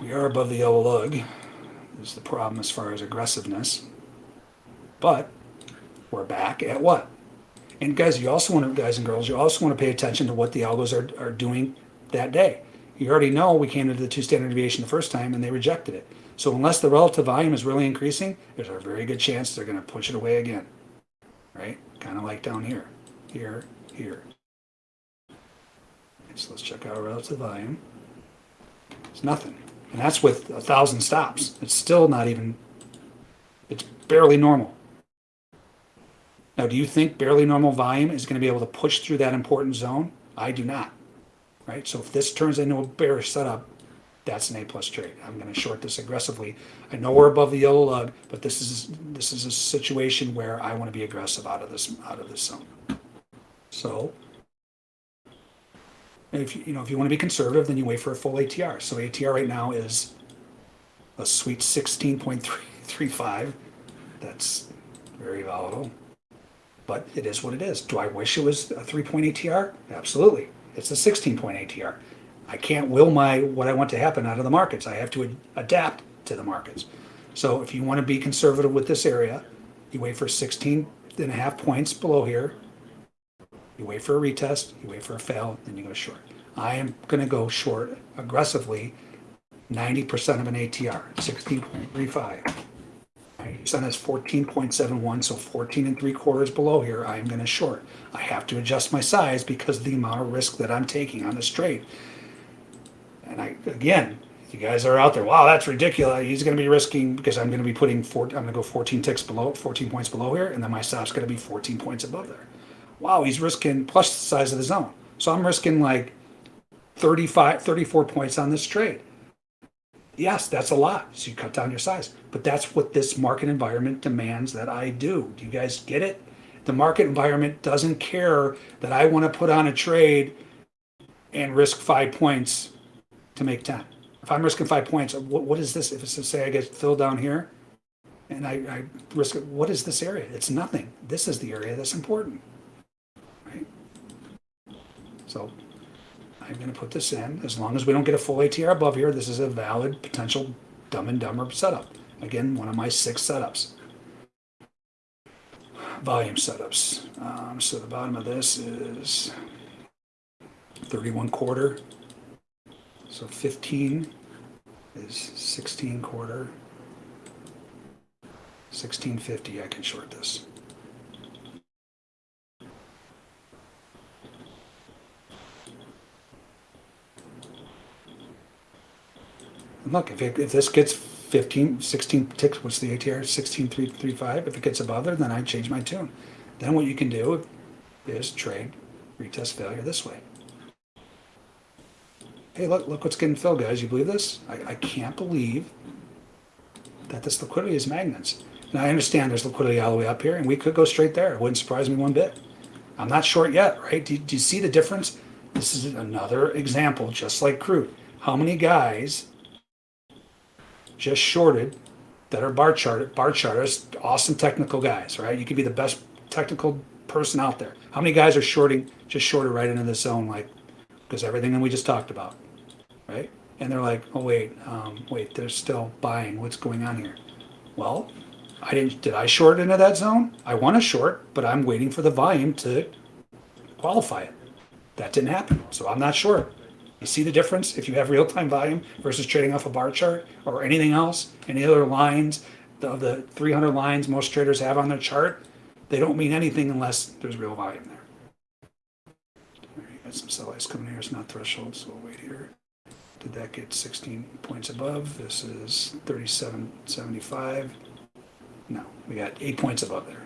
We are above the yellow lug. Is the problem as far as aggressiveness. But we're back at what? And guys, you also want to, guys and girls, you also want to pay attention to what the algos are, are doing that day. You already know we came into the two standard deviation the first time and they rejected it. So unless the relative volume is really increasing, there's a very good chance they're going to push it away again. Right? Kind of like down here, here, here. So let's check out relative volume. It's nothing. And that's with a thousand stops. It's still not even, it's barely normal. Now, do you think barely normal volume is going to be able to push through that important zone? I do not. Right? So if this turns into a bearish setup, that's an A plus trade. I'm going to short this aggressively. I know we're above the yellow lug, but this is this is a situation where I want to be aggressive out of this out of this zone. So if you, know, if you want to be conservative, then you wait for a full ATR. So ATR right now is a sweet 16.35. That's very volatile, but it is what it is. Do I wish it was a three point ATR? Absolutely. It's a 16 point ATR. I can't will my what I want to happen out of the markets. I have to ad- adapt to the markets. So if you want to be conservative with this area, you wait for 16 and a half points below here, you wait for a retest, you wait for a fail, then you go short. I am going to go short aggressively 90% of an ATR, 16.35. 90% is 14.71, so 14 and three quarters below here, I am going to short. I have to adjust my size because of the amount of risk that I'm taking on this trade. And I, again, you guys are out there, wow, that's ridiculous. He's going to be risking because I'm going to be putting four, I'm going to go 14 ticks below, 14 points below here, and then my stop's going to be 14 points above there wow, he's risking plus the size of the zone. So I'm risking like 35, 34 points on this trade. Yes, that's a lot. So you cut down your size. But that's what this market environment demands that I do. Do you guys get it? The market environment doesn't care that I want to put on a trade and risk five points to make 10. If I'm risking five points, what, what is this? If it's to say I get filled down here and I, I risk it, what is this area? It's nothing. This is the area that's important. So I'm going to put this in. As long as we don't get a full ATR above here, this is a valid potential dumb and dumber setup. Again, one of my six setups. Volume setups. Um, so the bottom of this is 31 quarter. So 15 is 16 quarter. 1650, I can short this. Look, if, it, if this gets 15, 16 ticks, what's the ATR, 16335? If it gets above there, then I change my tune. Then what you can do is trade retest failure this way. Hey, look, look what's getting filled, guys. You believe this? I, I can't believe that this liquidity is magnets. Now, I understand there's liquidity all the way up here, and we could go straight there. It wouldn't surprise me one bit. I'm not short yet, right? Do, do you see the difference? This is another example, just like crude. How many guys just shorted that are bar chart bar charters, awesome technical guys, right? You could be the best technical person out there. How many guys are shorting just shorted right into the zone, like because everything that we just talked about, right? And they're like, oh wait, um, wait, they're still buying. What's going on here? Well, I didn't. Did I short into that zone? I want to short, but I'm waiting for the volume to qualify it. That didn't happen, so I'm not short. You see the difference if you have real-time volume versus trading off a bar chart or anything else, any other lines, the, the 300 lines most traders have on their chart, they don't mean anything unless there's real volume there. Got some sell ice coming here. It's not threshold, so we'll wait here. Did that get 16 points above? This is 37.75. No, we got eight points above there.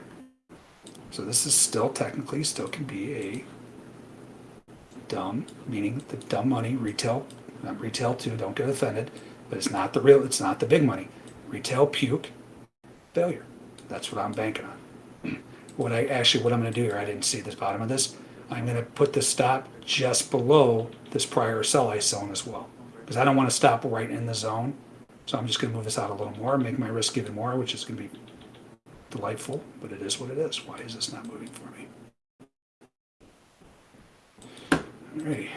So this is still technically still can be a dumb, meaning the dumb money retail, not retail too. Don't get offended, but it's not the real. It's not the big money. Retail puke failure. That's what I'm banking on. What I actually what I'm going to do here, I didn't see this bottom of this. I'm going to put the stop just below this prior sell ice zone as well, because I don't want to stop right in the zone. So I'm just going to move this out a little more, make my risk even more, which is going to be delightful, but it is what it is. Why is this not moving for me? Alrighty,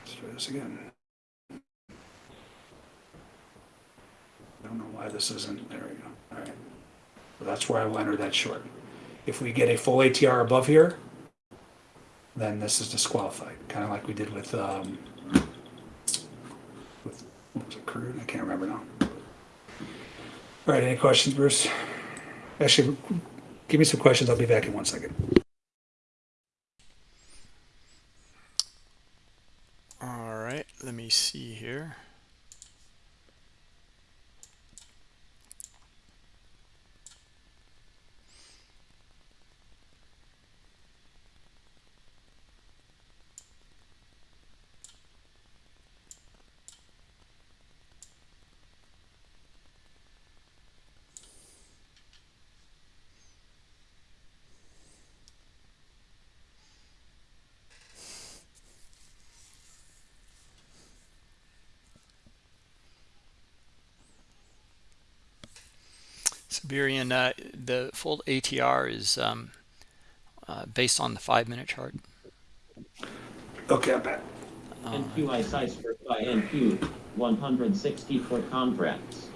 let's try this again. I don't know why this isn't, there we go, alright. So that's where I will enter that short. If we get a full ATR above here, then this is disqualified, kind of like we did with, um, with, what was it, crude? I can't remember now. Alright, any questions, Bruce? Actually, give me some questions, I'll be back in one second. All right, let me see here. Siberian, uh, the full ATR is um, uh, based on the five minute chart. Okay, I'm back. NQI size for buy NQ, 164 contracts.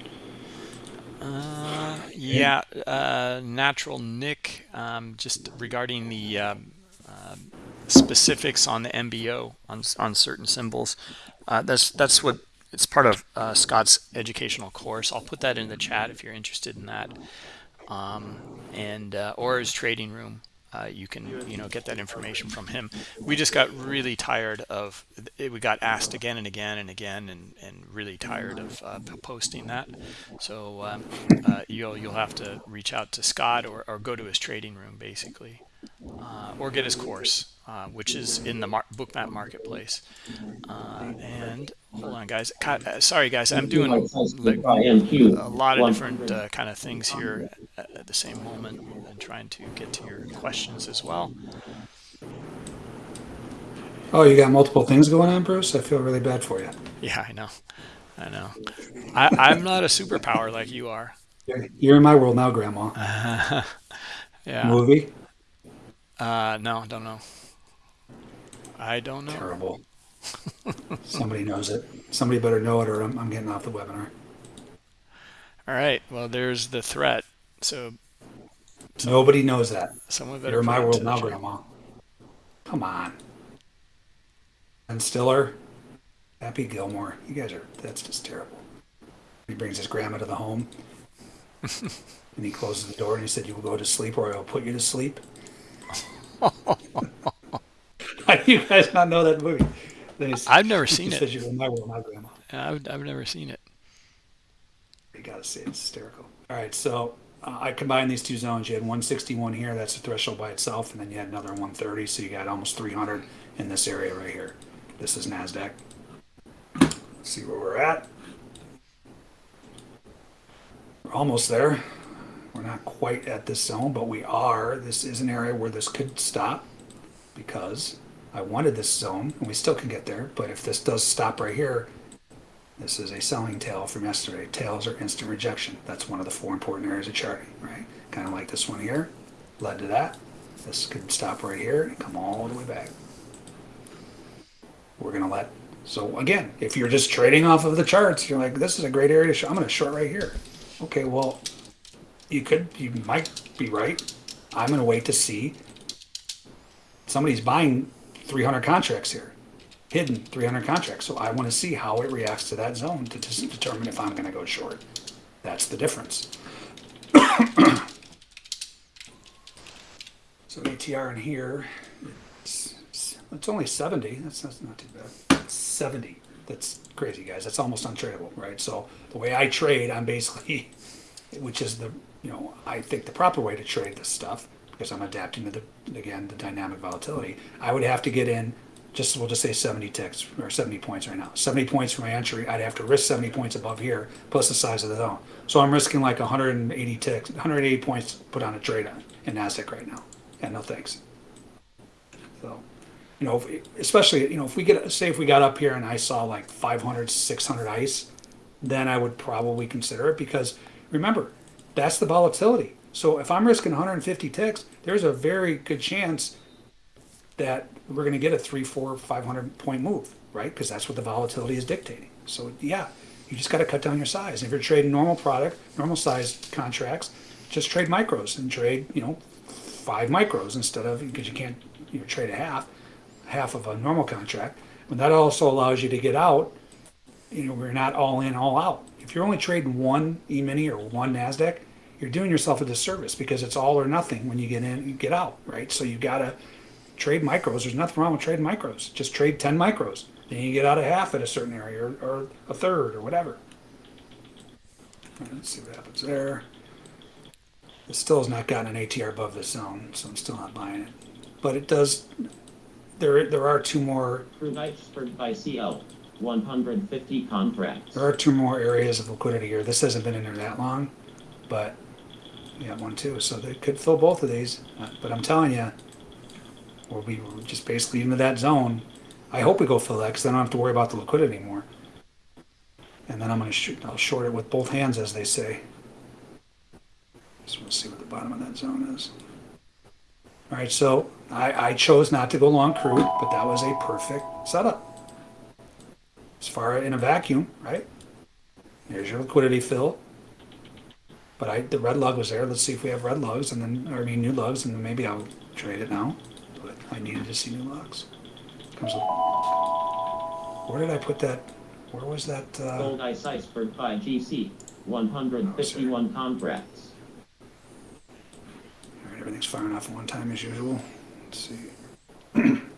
Uh, yeah, uh, natural Nick, um, just regarding the um, um specifics on the MBO on on certain symbols. Uh, that's that's what it's part of uh, Scott's educational course. I'll put that in the chat if you're interested in that, um, and uh, or his trading room. Uh, you can you know get that information from him. We just got really tired of it. We got asked again and again and again, and and really tired of uh, posting that. So um, uh, you'll you'll have to reach out to Scott or or go to his trading room basically, uh, or get his course, uh, which is in the mar bookmap marketplace. Uh, and hold on, guys. Sorry, guys. I'm doing like, a lot of different kind of things here at, at the same moment and trying to get to your questions as well. Oh, you got multiple things going on, Bruce? I feel really bad for you. Yeah, I know. I know. I, I'm not a superpower like you are. You're in my world now, Grandma. yeah. Movie? Uh, no, I don't know. I don't know. Terrible. Somebody knows it. Somebody better know it or I'm, I'm getting off the webinar. All right. Well, there's the threat. So Nobody knows that. someone better You're my world now. Grandma. Come on. Ben Stiller, Happy Gilmore. You guys are, that's just terrible. He brings his grandma to the home. and he closes the door and he said, You will go to sleep or I will put you to sleep. You guys not know that movie? Then he s- I've never seen it. You're my world now, Grandma. I've, I've never seen it. You gotta say, it's hysterical. All right, so uh, I combined these two zones. You had 161 here, that's the threshold by itself, and then you had another 130, so you got almost 300 in this area right here. This is NASDAQ. Let's see where we're at. We're almost there. We're not quite at this zone, but we are. This is an area where this could stop because I wanted this zone, and we still can get there, but if this does stop right here, this is a selling tail from yesterday. Tails are instant rejection. That's one of the four important areas of charting, right? Kind of like this one here, led to that. This could stop right here and come all the way back. We're gonna let, so again, if you're just trading off of the charts, you're like, this is a great area to short. I'm gonna short right here. Okay, well, you could, you might be right. I'm gonna wait to see. Somebody's buying 300 contracts here hidden 300 contracts. So I want to see how it reacts to that zone to determine if I'm going to go short. That's the difference. so ATR in here, it's, it's only 70. That's, that's not too bad. It's 70. That's crazy, guys. That's almost untradeable, right? So the way I trade, I'm basically, which is the, you know, I think the proper way to trade this stuff because I'm adapting to the, again, the dynamic volatility. I would have to get in just we'll just say 70 ticks or 70 points right now. 70 points for my entry i'd have to risk 70 points above here plus the size of the zone. So i'm risking like 180 ticks 180 points put on a trade on in nasdaq right now. And no thanks. So you know especially you know if we get say if we got up here and i saw like 500 600 ice then i would probably consider it because remember that's the volatility so if i'm risking 150 ticks there's a very good chance that we're going to get a three, four, five hundred point move, right? Because that's what the volatility is dictating. So yeah, you just got to cut down your size. If you're trading normal product, normal size contracts, just trade micros and trade, you know, five micros instead of because you can't you know, trade a half, half of a normal contract. But that also allows you to get out. You know, we're not all in, all out. If you're only trading one E-mini or one Nasdaq, you're doing yourself a disservice because it's all or nothing when you get in, you get out, right? So you got to trade micros. There's nothing wrong with trading micros. Just trade 10 micros. Then you get out of half at a certain area or, or a third or whatever. Let's see what happens there. It still has not gotten an ATR above this zone, so I'm still not buying it. But it does, there, there are two more, iceberg buy CL, 150 contracts. there are two more areas of liquidity here. This hasn't been in there that long, but got one too. So they could fill both of these. Uh, But I'm telling you, we'll be just basically into that zone. I hope we go fill that because I don't have to worry about the liquidity anymore. And then I'm gonna shoot, I'll short it with both hands, as they say. Want to see what the bottom of that zone is. All right, so I, I chose not to go long crude, but that was a perfect setup. As far in a vacuum, right? There's your liquidity fill. But I, the red lug was there. Let's see if we have red lugs and then, or I mean, new lugs, and then maybe I'll trade it now. But I needed to see new lugs. Comes up. Where did I put that? Where was that? Uh, Gold ice iceberg buy GC, 151 contracts. all right, everything's firing off one time as usual. Let's see.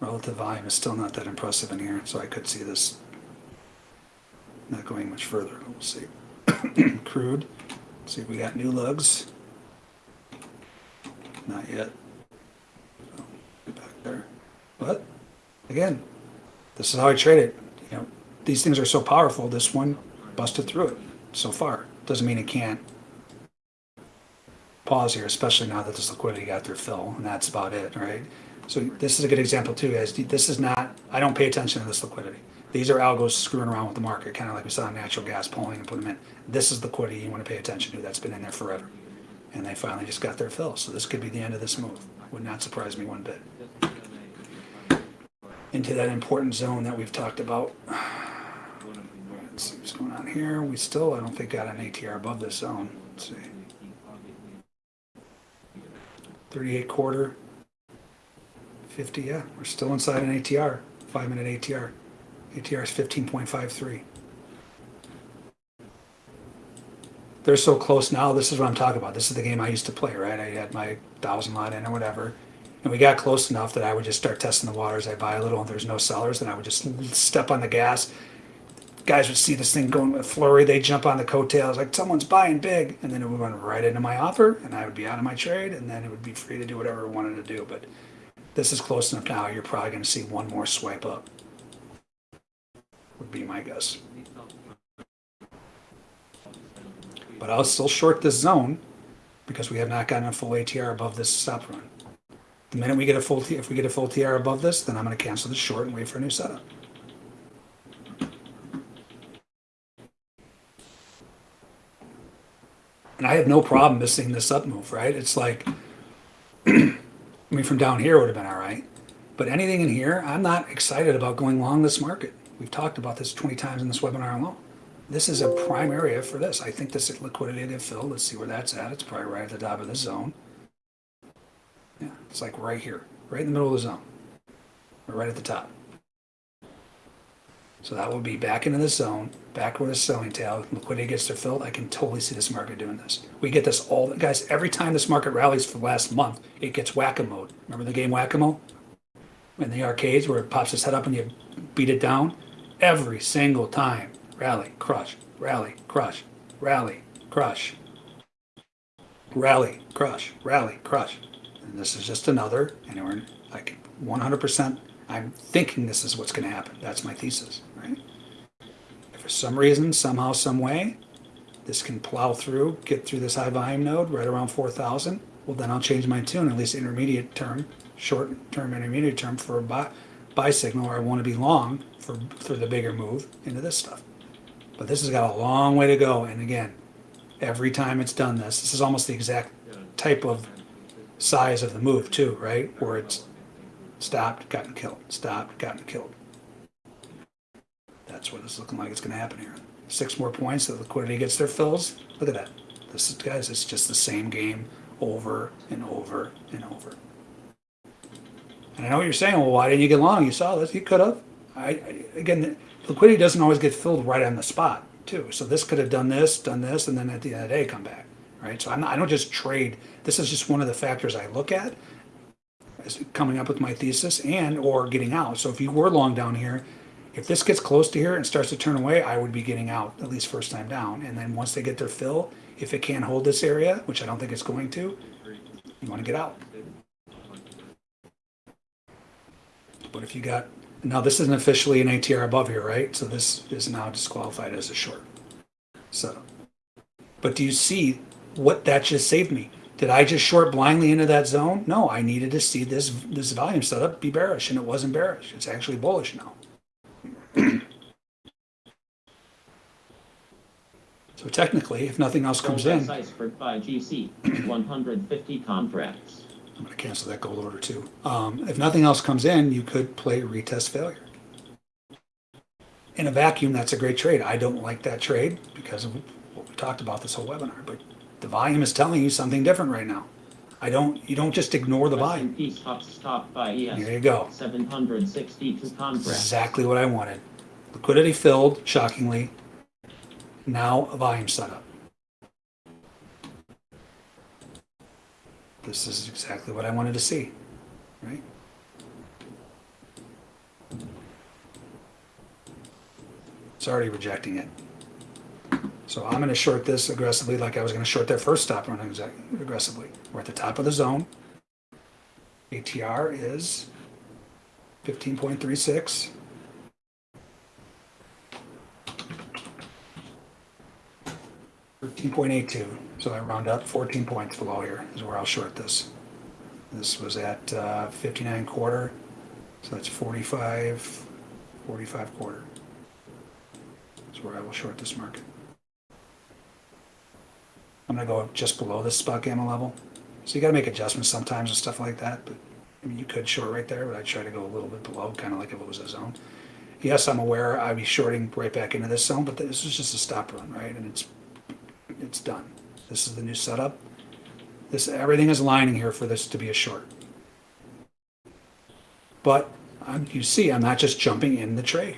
Relative volume is still not that impressive in here, so I could see this not going much further. We'll see. Crude. See if we got new lugs. Not yet. So, get back there. But again, this is how I trade it. You know, these things are so powerful. This one busted through it so far. Doesn't mean it can't pause here, especially now that this liquidity got their fill, and that's about it, right? So this is a good example too, guys. This is not. I don't pay attention to this liquidity. These are algos screwing around with the market, kind of like we saw natural gas pulling and putting them in. This is the liquidity you want to pay attention to. That's been in there forever, and they finally just got their fill. So this could be the end of this move. Would not surprise me one bit. Into that important zone that we've talked about. Let's see what's going on here. We still, I don't think, got an ATR above this zone. Let's see. 38 quarter. 50, yeah. We're still inside an ATR. Five minute ATR. ATR is 15.53. They're so close now. This is what I'm talking about. This is the game I used to play, right? I had my thousand lot in or whatever. And we got close enough that I would just start testing the waters. I buy a little, and there's no sellers, then I would just step on the gas. Guys would see this thing going with flurry, they jump on the coattails like someone's buying big, and then it would run right into my offer, and I would be out of my trade, and then it would be free to do whatever I wanted to do. But this is close enough now. You're probably going to see one more swipe up. Would be my guess. But I'll still short this zone because we have not gotten a full ATR above this stop run. The minute we get a full T, if we get a full TR above this, then I'm going to cancel the short and wait for a new setup. And I have no problem missing this up move, right? It's like, I mean, from down here would have been all right. But anything in here, I'm not excited about going long this market. We've talked about this 20 times in this webinar alone. This is a prime area for this. I think this is liquidity to fill. Let's see where that's at. It's probably right at the top of the zone. Yeah, it's like right here, right in the middle of the zone. Or right at the top. So that will be back into the zone, back where the selling tail, liquidity gets to filled. I can totally see this market doing this. We get this all, guys, every time this market rallies for the last month, it gets whack-a-mole. Remember the game whack-a-mole? In the arcades where it pops its head up and you beat it down? Every single time. Rally, crush, rally, crush, rally, crush, rally, crush, rally, crush. And this is just another, and we're like 100%, I'm thinking this is what's going to happen. That's my thesis, for some reason, somehow, some way, this can plow through, get through this high volume node right around 4,000, well, then I'll change my tune, at least intermediate term, short term, intermediate term for a buy, buy signal, or I want to be long for, for the bigger move into this stuff. But this has got a long way to go. And again, every time it's done this, this is almost the exact type of size of the move too, right? Where it's stopped, gotten killed, stopped, gotten killed. That's what it's looking like it's going to happen here. Six more points, the liquidity gets their fills. Look at that. This is, guys, it's just the same game over and over and over. And I know what you're saying. Well, why didn't you get long? You saw this. You could have. I, I again, liquidity doesn't always get filled right on the spot, too. So this could have done this, done this, and then at the end of the day, come back, right? So I'm not, I don't just trade. This is just one of the factors I look at as coming up with my thesis and or getting out. So if you were long down here, if this gets close to here and starts to turn away, I would be getting out at least first time down. And then once they get their fill, if it can't hold this area, which I don't think it's going to, you want to get out. But if you got, now this isn't officially an ATR above here, right? So this is now disqualified as a short. So, but do you see what that just saved me? Did I just short blindly into that zone? No, I needed to see this this volume setup be bearish, and it wasn't bearish. It's actually bullish now. So technically, if nothing else comes in, Size for buy GC, 150 contracts. I'm going to cancel that gold order too. Um, if nothing else comes in, you could play retest failure. In a vacuum, that's a great trade. I don't like that trade because of what we talked about this whole webinar, but the volume is telling you something different right now. I don't, you don't just ignore the volume. Stop buy ES. There you go. 762 contracts. Exactly what I wanted. Liquidity filled, shockingly. Now a volume setup. This is exactly what I wanted to see, right? It's already rejecting it. So I'm going to short this aggressively like I was going to short that first stop run aggressively. We're at the top of the zone. ATR is 15.36. Thirteen point eight two, so I round up fourteen points below here is where I'll short this. This was at uh, fifty-nine quarter, so that's 45, 45 quarter. That's where I will short this market. I'm gonna go just below this spot gamma level. So you gotta make adjustments sometimes and stuff like that, but, I mean, you could short right there, but I'd try to go a little bit below, kinda like if it was a zone. Yes, I'm aware I'd be shorting right back into this zone, but this is just a stop run, right? And it's, it's done. This is the new setup. This, everything is lining here for this to be a short. But, um, you see, I'm not just jumping in the trade.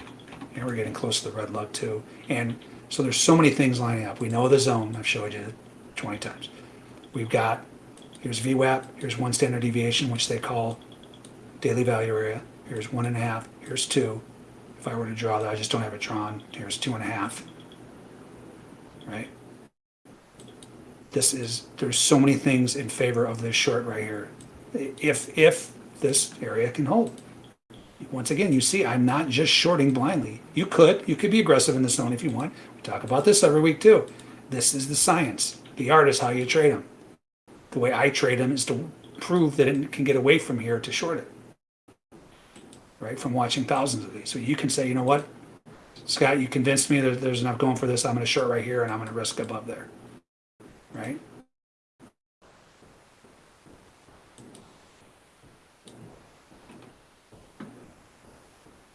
And we're getting close to the red lug too. And so there's so many things lining up. We know the zone, I've showed you 20 times. We've got Here's VWAP, here's one standard deviation, which they call daily value area. Here's one and a half, here's two. If I were to draw that, I just don't have it drawn. Here's two and a half. Right? This is, there's so many things in favor of this short right here. If, if this area can hold. Once again, you see, I'm not just shorting blindly. You could, you could be aggressive in the zone if you want. We talk about this every week too. This is the science. The art is how you trade them. The way I trade them is to prove that it can get away from here to short it. Right? From watching thousands of these. So you can say, you know what? Scott, you convinced me that there's enough going for this. I'm going to short right here and I'm going to risk above there. Right?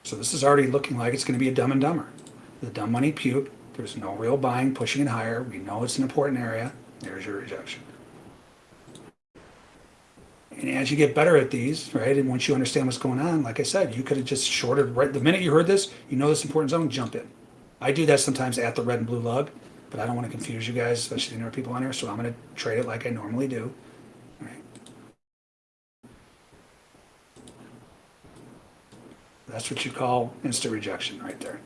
So this is already looking like it's going to be a dumb and dumber. The dumb money puke. There's no real buying, pushing it higher. We know it's an important area. There's your rejection. And as you get better at these, right, and once you understand what's going on, like I said, you could have just shorted right the minute you heard this, you know this important zone, jump in. I do that sometimes at the red and blue lug, but I don't want to confuse you guys, especially the newer people on here, so I'm going to trade it like I normally do. All right. That's what you call instant rejection right there.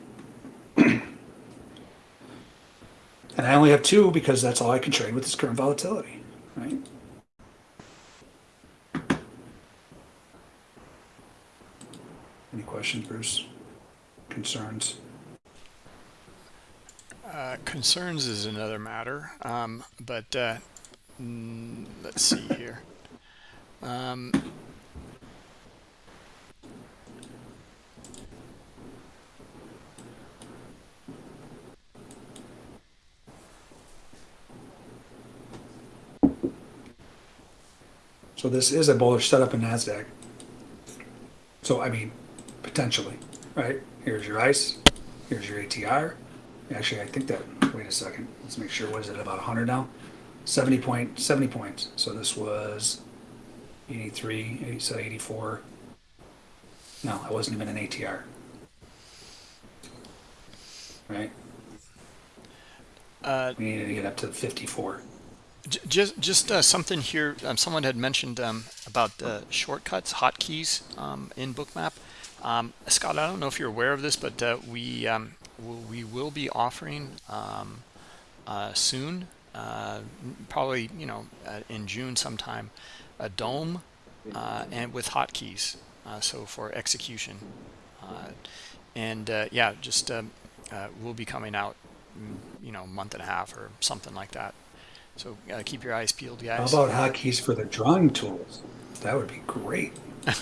and I only have two because that's all I can trade with this current volatility, right? Any questions, Bruce? Concerns? Uh, concerns is another matter, um, but uh, let's see here. Um, So this is a bullish setup in NASDAQ. So, I mean, potentially, right? Here's your ICE, here's your ATR. Actually, I think that, wait a second, let's make sure, what is it, about 100 now? 70 point, 70 points. So this was 83, 80, so 84. No, I wasn't even an ATR. Right? uh, We needed to get up to 54. Just just uh, something here. Um, someone had mentioned um, about uh, shortcuts, hotkeys um, in Bookmap. Um, Scott, I don't know if you're aware of this, but uh, we um, we will be offering um, uh, soon, uh, probably you know uh, in June sometime, a DOM and with hotkeys, so for execution, and yeah, just will be coming out, mm, you know, a month and a half or something like that. So uh, keep your eyes peeled, guys. How about hotkeys for the drawing tools? That would be great.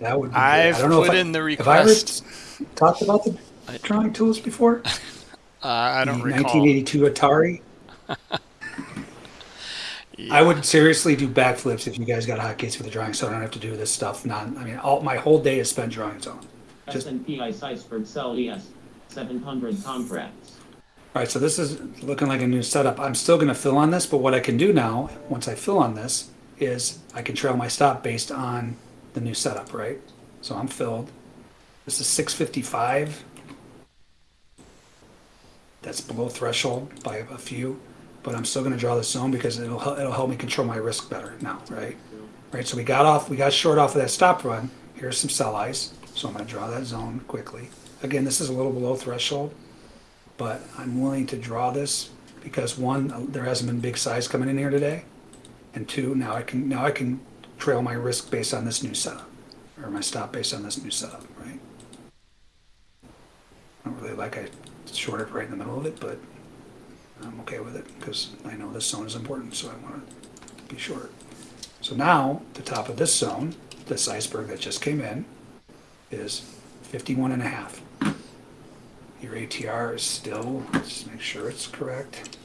That would be. I've I don't know put if I, in the Have I request. talked about the drawing tools before? Uh, I don't the recall. 1982 Atari. Yeah. I would seriously do backflips if you guys got hotkeys for the drawing, so I don't have to do this stuff. Not, I mean, all my whole day is spent drawing zone. Just- S&P ICE iceberg sell ES 700 contracts. All right, so this is looking like a new setup. I'm still going to fill on this, but what I can do now, once I fill on this, is I can trail my stop based on the new setup, right? So I'm filled. This is 655. That's below threshold by a few, but I'm still going to draw this zone because it'll it'll help me control my risk better now, right? Right. So we got off, we got short off of that stop run. Here's some sell eyes, so I'm going to draw that zone quickly. Again, this is a little below threshold but I'm willing to draw this because one, there hasn't been big size coming in here today, and two, now I can now I can trail my risk based on this new setup, or my stop based on this new setup, right? I don't really like I shorted right in the middle of it, but I'm okay with it because I know this zone is important, so I want to be short. So now the top of this zone, this iceberg that just came in, is 51 and a half. Your ATR is still, let's make sure it's correct.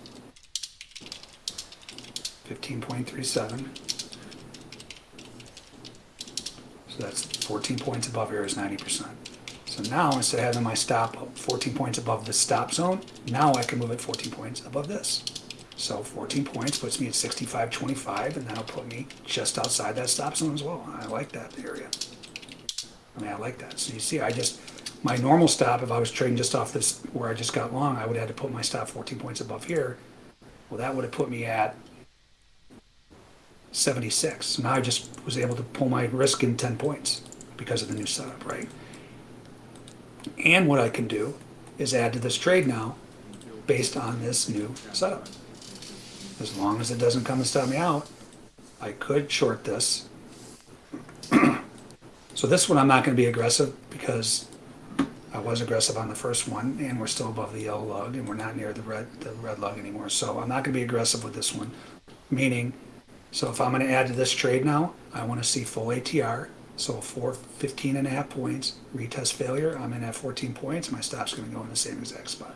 Fifteen point three seven. So that's fourteen points above here is ninety percent. So now, instead of having my stop fourteen points above the stop zone, now I can move it fourteen points above this. So fourteen points puts me at sixty-five twenty-five, and that'll put me just outside that stop zone as well. I like that area. I mean, I like that. So you see, I just, my normal stop, if I was trading just off this, where I just got long, I would have had to put my stop 14 points above here. Well, that would have put me at 76. So now I just was able to pull my risk in 10 points because of the new setup, right? And what I can do is add to this trade now based on this new setup. As long as it doesn't come and stop me out, I could short this. So this one I'm not gonna be aggressive because I was aggressive on the first one and we're still above the yellow lug and we're not near the red, the red lug anymore. So I'm not gonna be aggressive with this one. Meaning, so if I'm gonna add to this trade now, I wanna see full ATR. So for 15 and a half points, retest failure, I'm in at 14 points, my stop's gonna go in the same exact spot.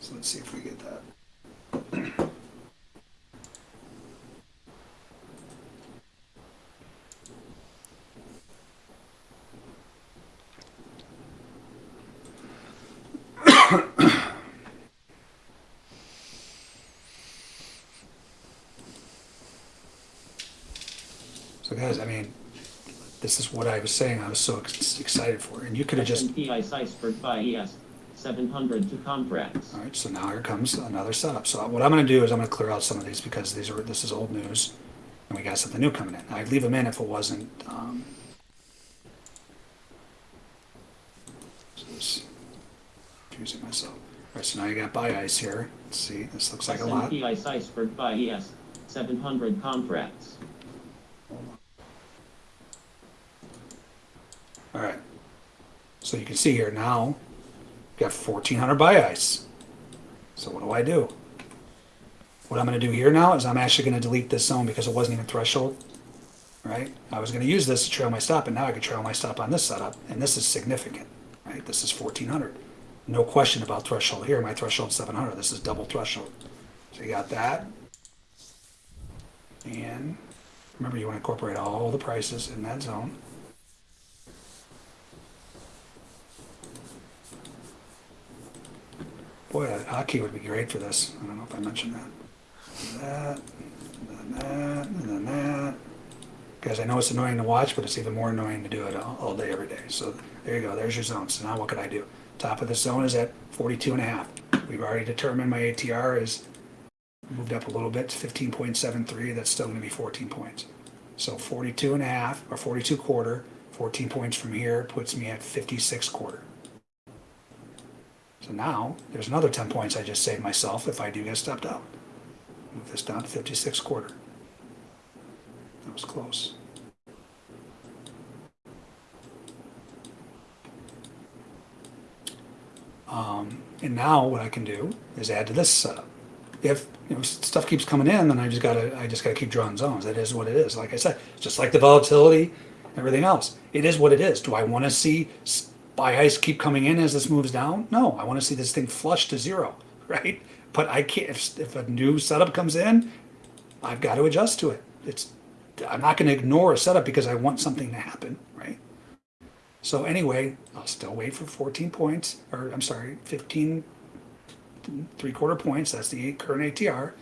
So let's see if we get that. So guys, I mean, this is what I was saying, I was so ex- excited for, and you could have just, Iceberg buy ES, 700 to contracts. all right, so now here comes another setup. So what I'm gonna do is I'm gonna clear out some of these because these are, this is old news, and we got something new coming in. I'd leave them in if it wasn't, um, so this, confusing myself. All right, so now you got buy ice here. Let's see, this looks like a lot. S&P ICE Iceberg buy uh, ES, 700 contracts. All right. So you can see here now, got 1400 buy ice. So what do I do? What I'm going to do here now is I'm actually going to delete this zone because it wasn't even threshold, right? I was going to use this to trail my stop, and now I can trail my stop on this setup, and this is significant, right? This is 1400. No question about threshold here. My threshold 700. This is double threshold. So you got that. And remember, you want to incorporate all the prices in that zone. Boy, a hotkey would be great for this. I don't know if I mentioned that. That, and then that, and then that. Guys, I know it's annoying to watch, but it's even more annoying to do it all, all day, every day. So there you go, there's your zone. So now what could I do? Top of the zone is at 42 and a half. We've already determined my ATR is moved up a little bit to 15.73. That's still gonna be 14 points. So 42 and a half, or 42 quarter, 14 points from here puts me at 56 quarter. So now, there's another 10 points I just saved myself if I do get stepped out. Move this down to 56 quarter. That was close. Um, and now what I can do is add to this setup. If you know, stuff keeps coming in, then I just gotta I just gotta keep drawing zones. That is what it is. Like I said, just like the volatility, everything else. It is what it is. Do I want to see buy ice keep coming in as this moves down? No, I want to see this thing flush to zero, right? But I can't. If, if a new setup comes in, I've got to adjust to it. It's I'm not going to ignore a setup because I want something to happen? So anyway, I'll still wait for 14 points, or I'm sorry, 15 three quarter points. That's the current ATR.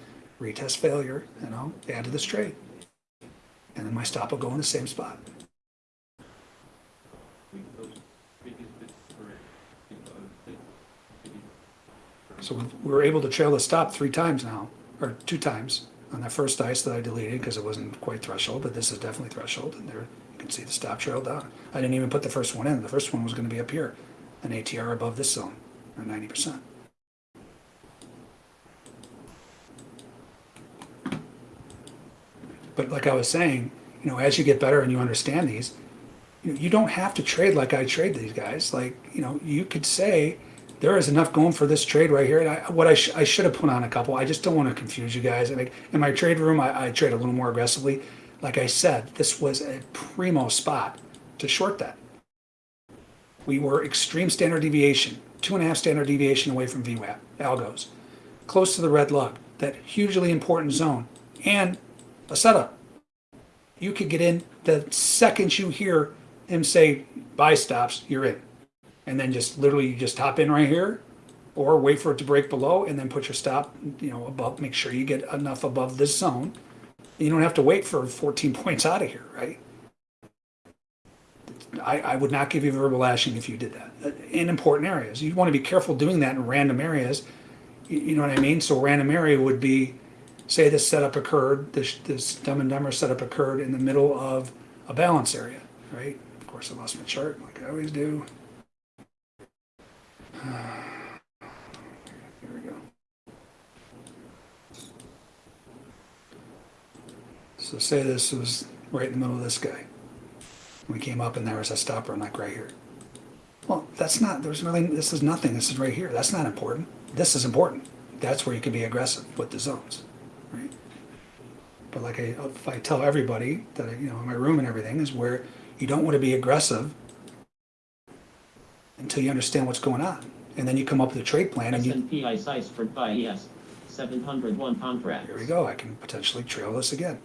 Retest failure, and I'll add to this trade, and then my stop will go in the same spot. So we were able to trail the stop three times now, or two times on that first ice that I deleted because it wasn't quite threshold, but this is definitely threshold, and there can see the stop trail down. I didn't even put the first one in. The first one was going to be up here, an ATR above this zone, or 90%. But like I was saying, you know, as you get better and you understand these, you, don't have to trade like I trade these guys. Like, you know, you could say there is enough going for this trade right here. And I, what I, sh- I should have put on a couple. I just don't want to confuse you guys. And like, in my trade room, I, I trade a little more aggressively. Like I said, this was a primo spot to short that. We were extreme standard deviation, two and a half standard deviation away from VWAP, algos, close to the red lug, that hugely important zone, and a setup. You could get in the second you hear him say buy stops, you're in. And then just literally you just hop in right here or wait for it to break below and then put your stop, you know, above, make sure you get enough above this zone. You don't have to wait for 14 points out of here, right? I, I would not give you verbal lashing if you did that uh, in important areas. You want to be careful doing that in random areas. You, you know what I mean? So random area would be say this setup occurred, this, this dumb and dumber setup occurred in the middle of a balance area, right? Of course, I lost my chart like I always do. Here we go. So say this was right in the middle of this guy. We came up and there was a stopper like right here. Well, that's not, there's really, this is nothing, this is right here, that's not important. This is important. That's where you can be aggressive with the zones, right? But like I, if I tell everybody that, you know, in my room and everything is where you don't want to be aggressive until you understand what's going on. And then you come up with a trade plan and you, S&P for uh, IES, 701 contracts. Here we go. I can potentially trail this again.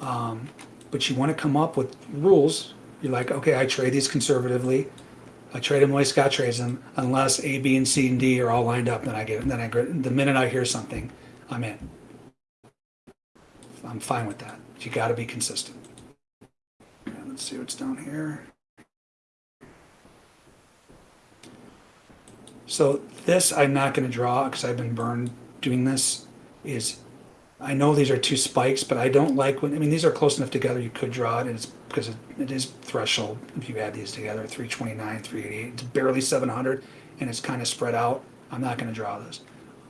Um, but you want to come up with rules. You're like, okay, I trade these conservatively. I trade them the way Scott trades them, unless A, B, and C and D are all lined up. Then I get. Then I the minute I hear something, I'm in. I'm fine with that. You got to be consistent. Let's see what's down here. So this I'm not going to draw because I've been burned doing this. Is I know these are two spikes, but I don't like when, I mean, these are close enough together, you could draw it, and it's, because it, it is threshold, if you add these together, three twenty-nine, three eighty-eight, it's barely seven hundred, and it's kind of spread out, I'm not gonna draw this.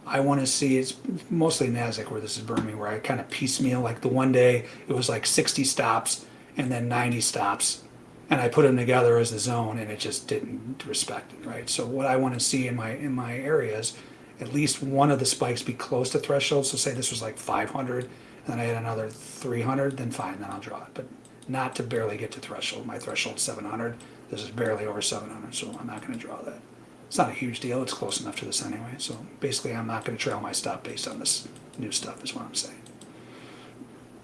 I wanna see, it's mostly NASDAQ where this is burning me, where I kind of piecemeal, like the one day, it was like sixty stops, and then ninety stops, and I put them together as the zone, and it just didn't respect it, right? So what I wanna see in my, in my areas, at least one of the spikes be close to threshold. So say this was like 500, and then I had another 300, then fine, then I'll draw it. But not to barely get to threshold. My threshold's 700. This is barely over 700, so I'm not going to draw that. It's not a huge deal. It's close enough to this anyway. So basically, I'm not going to trail my stop based on this new stuff. Is what I'm saying.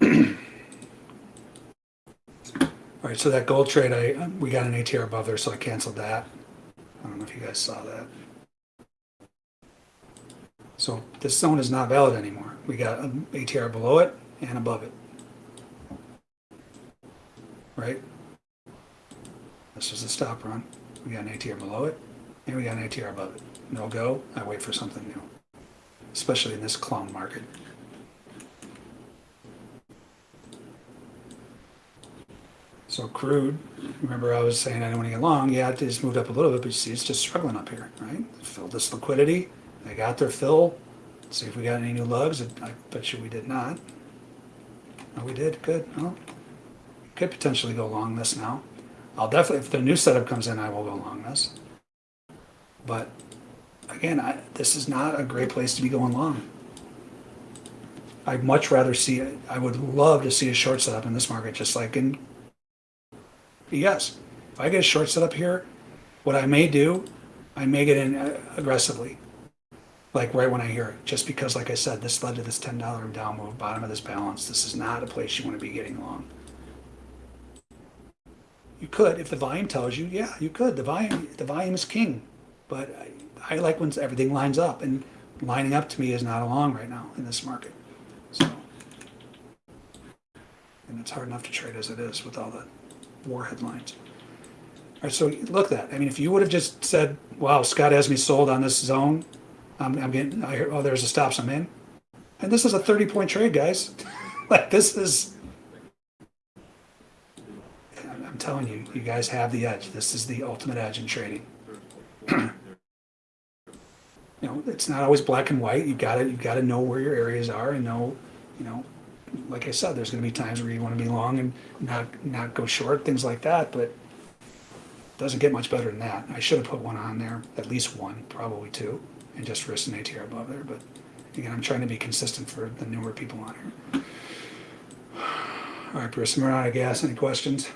All right, so that gold trade, I we got an ATR above there, so I canceled that. I don't know if you guys saw that. So this zone is not valid anymore. We got an ATR below it and above it. Right? This is a stop run. We got an ATR below it and we got an ATR above it. No go, I wait for something new. Especially in this clown market. So crude, remember I was saying I don't want to get long, yeah, it just moved up a little bit, but you see it's just struggling up here, right? Fill this liquidity, they got their fill. See if we got any new lugs. I bet you we did not. Oh, we did. Good. Well, could potentially go long this now. I'll definitely, if the new setup comes in, I will go long this. But again, I, this is not a great place to be going long. I'd much rather see it. I would love to see a short setup in this market, just like in. Yes, if I get a short setup here, what I may do, I may get in uh, aggressively like right when I hear it, just because, like I said, this led to this ten dollar down move, bottom of this balance. This is not a place you want to be getting long. You could, if the volume tells you, yeah, you could. The volume, the volume is king, but I, I like when everything lines up, and lining up to me is not a long right now in this market. So, and it's hard enough to trade as it is with all the war headlines. All right, so look at that. I mean, if you would have just said, "Wow, Scott has me sold on this zone," I'm, I'm getting, I hear, oh, there's a stops I'm in. And this is a 30 point trade, guys. like, this is, I'm telling you, you guys have the edge. This is the ultimate edge in trading. you know, it's not always black and white. You gotta, you gotta know where your areas are and know, you know, like I said, there's gonna be times where you wanna be long and not, not go short, things like that, but doesn't get much better than that. I should have put one on there, at least one, probably two and just risk an ATR above there. But again, I'm trying to be consistent for the newer people on here. All right, Bruce, we're out of gas. Any questions?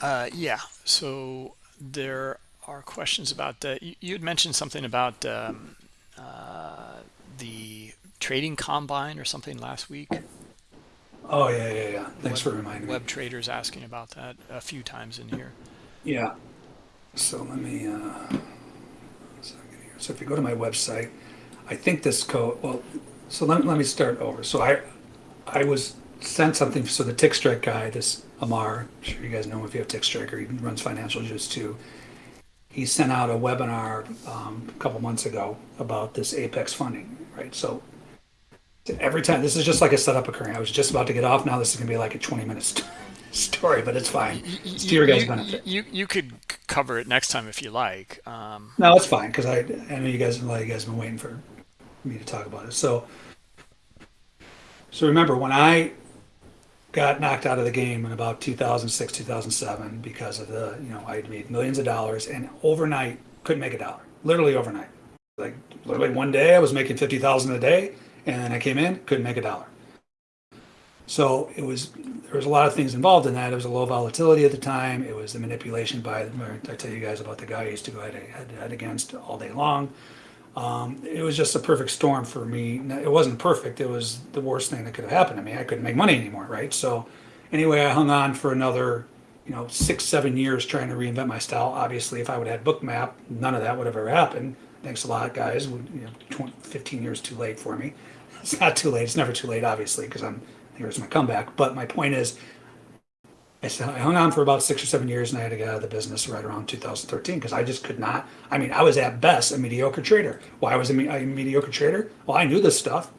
Uh, yeah. So there are questions about uh, you, you had mentioned something about um, uh, the trading combine or something last week. Oh yeah, yeah, yeah. Thanks Web- for reminding me. Web traders asking about that a few times in here. Yeah. So let me. Uh. So if you go to my website, I think this code. Well, so let, let me start over. So I, I was sent something. So the Tick Strike guy, this Amar, I'm sure you guys know him if you have Tick Striker. He runs Financial Juice too. He sent out a webinar um, a couple months ago about this Apex funding, right? So Every time, this is just like a setup occurring. I was just about to get off. Now this is gonna be like a 20 minute st- story, but it's fine. It's to your guys' you, benefit. you you could cover it next time if you like. Um, No, it's fine because I, I know you guys, a lot of you guys have been waiting for me to talk about it. So, so remember when I got knocked out of the game in about 2006, 2007 because of the, you know, I had made millions of dollars and overnight couldn't make a dollar. Literally overnight. Like literally one day I was making 50,000 a day and then I came in, couldn't make a dollar. So it was there was a lot of things involved in that. It was a low volatility at the time. It was the manipulation by I tell you guys about the guy I used to go head head, against all day long. Um, it was just a perfect storm for me. It wasn't perfect. It was the worst thing that could have happened to me. I couldn't make money anymore, right? So anyway, I hung on for another, you know, six, seven years trying to reinvent my style. Obviously, if I would have had Bookmap, none of that would have ever happened. Thanks a lot, guys. You know, 20, 15 years too late for me. It's not too late. It's never too late, obviously, because I'm here's my comeback. But my point is, I I hung on for about six or seven years, and I had to get out of the business right around 2013 because I just could not. I mean, I was at best a mediocre trader. Why was I a mediocre trader? Well, I knew this stuff.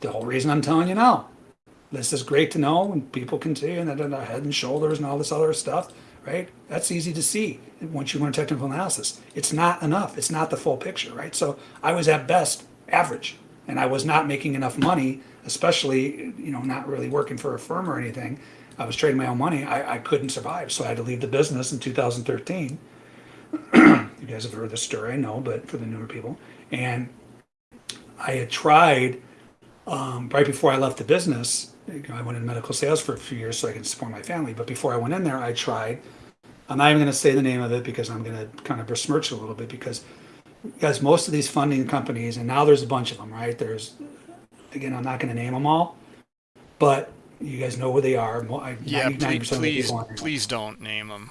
The whole reason I'm telling you now. This is great to know, and people can see, and head and shoulders and all this other stuff, right? That's easy to see once you learn technical analysis. It's not enough. It's not the full picture, right? So I was at best average, and I was not making enough money, especially you know not really working for a firm or anything. I was trading my own money. I, I couldn't survive, so I had to leave the business in 2013. you guys have heard the story, I know, but for the newer people, and I had tried um, right before I left the business. You know, I went in medical sales for a few years so I can support my family. But before I went in there, I tried. I'm not even going to say the name of it because I'm going to kind of besmirch a little bit because, guys, most of these funding companies, and now there's a bunch of them, right? There's, again, I'm not going to name them all, but you guys know where they are. I- yeah, please please please don't name them.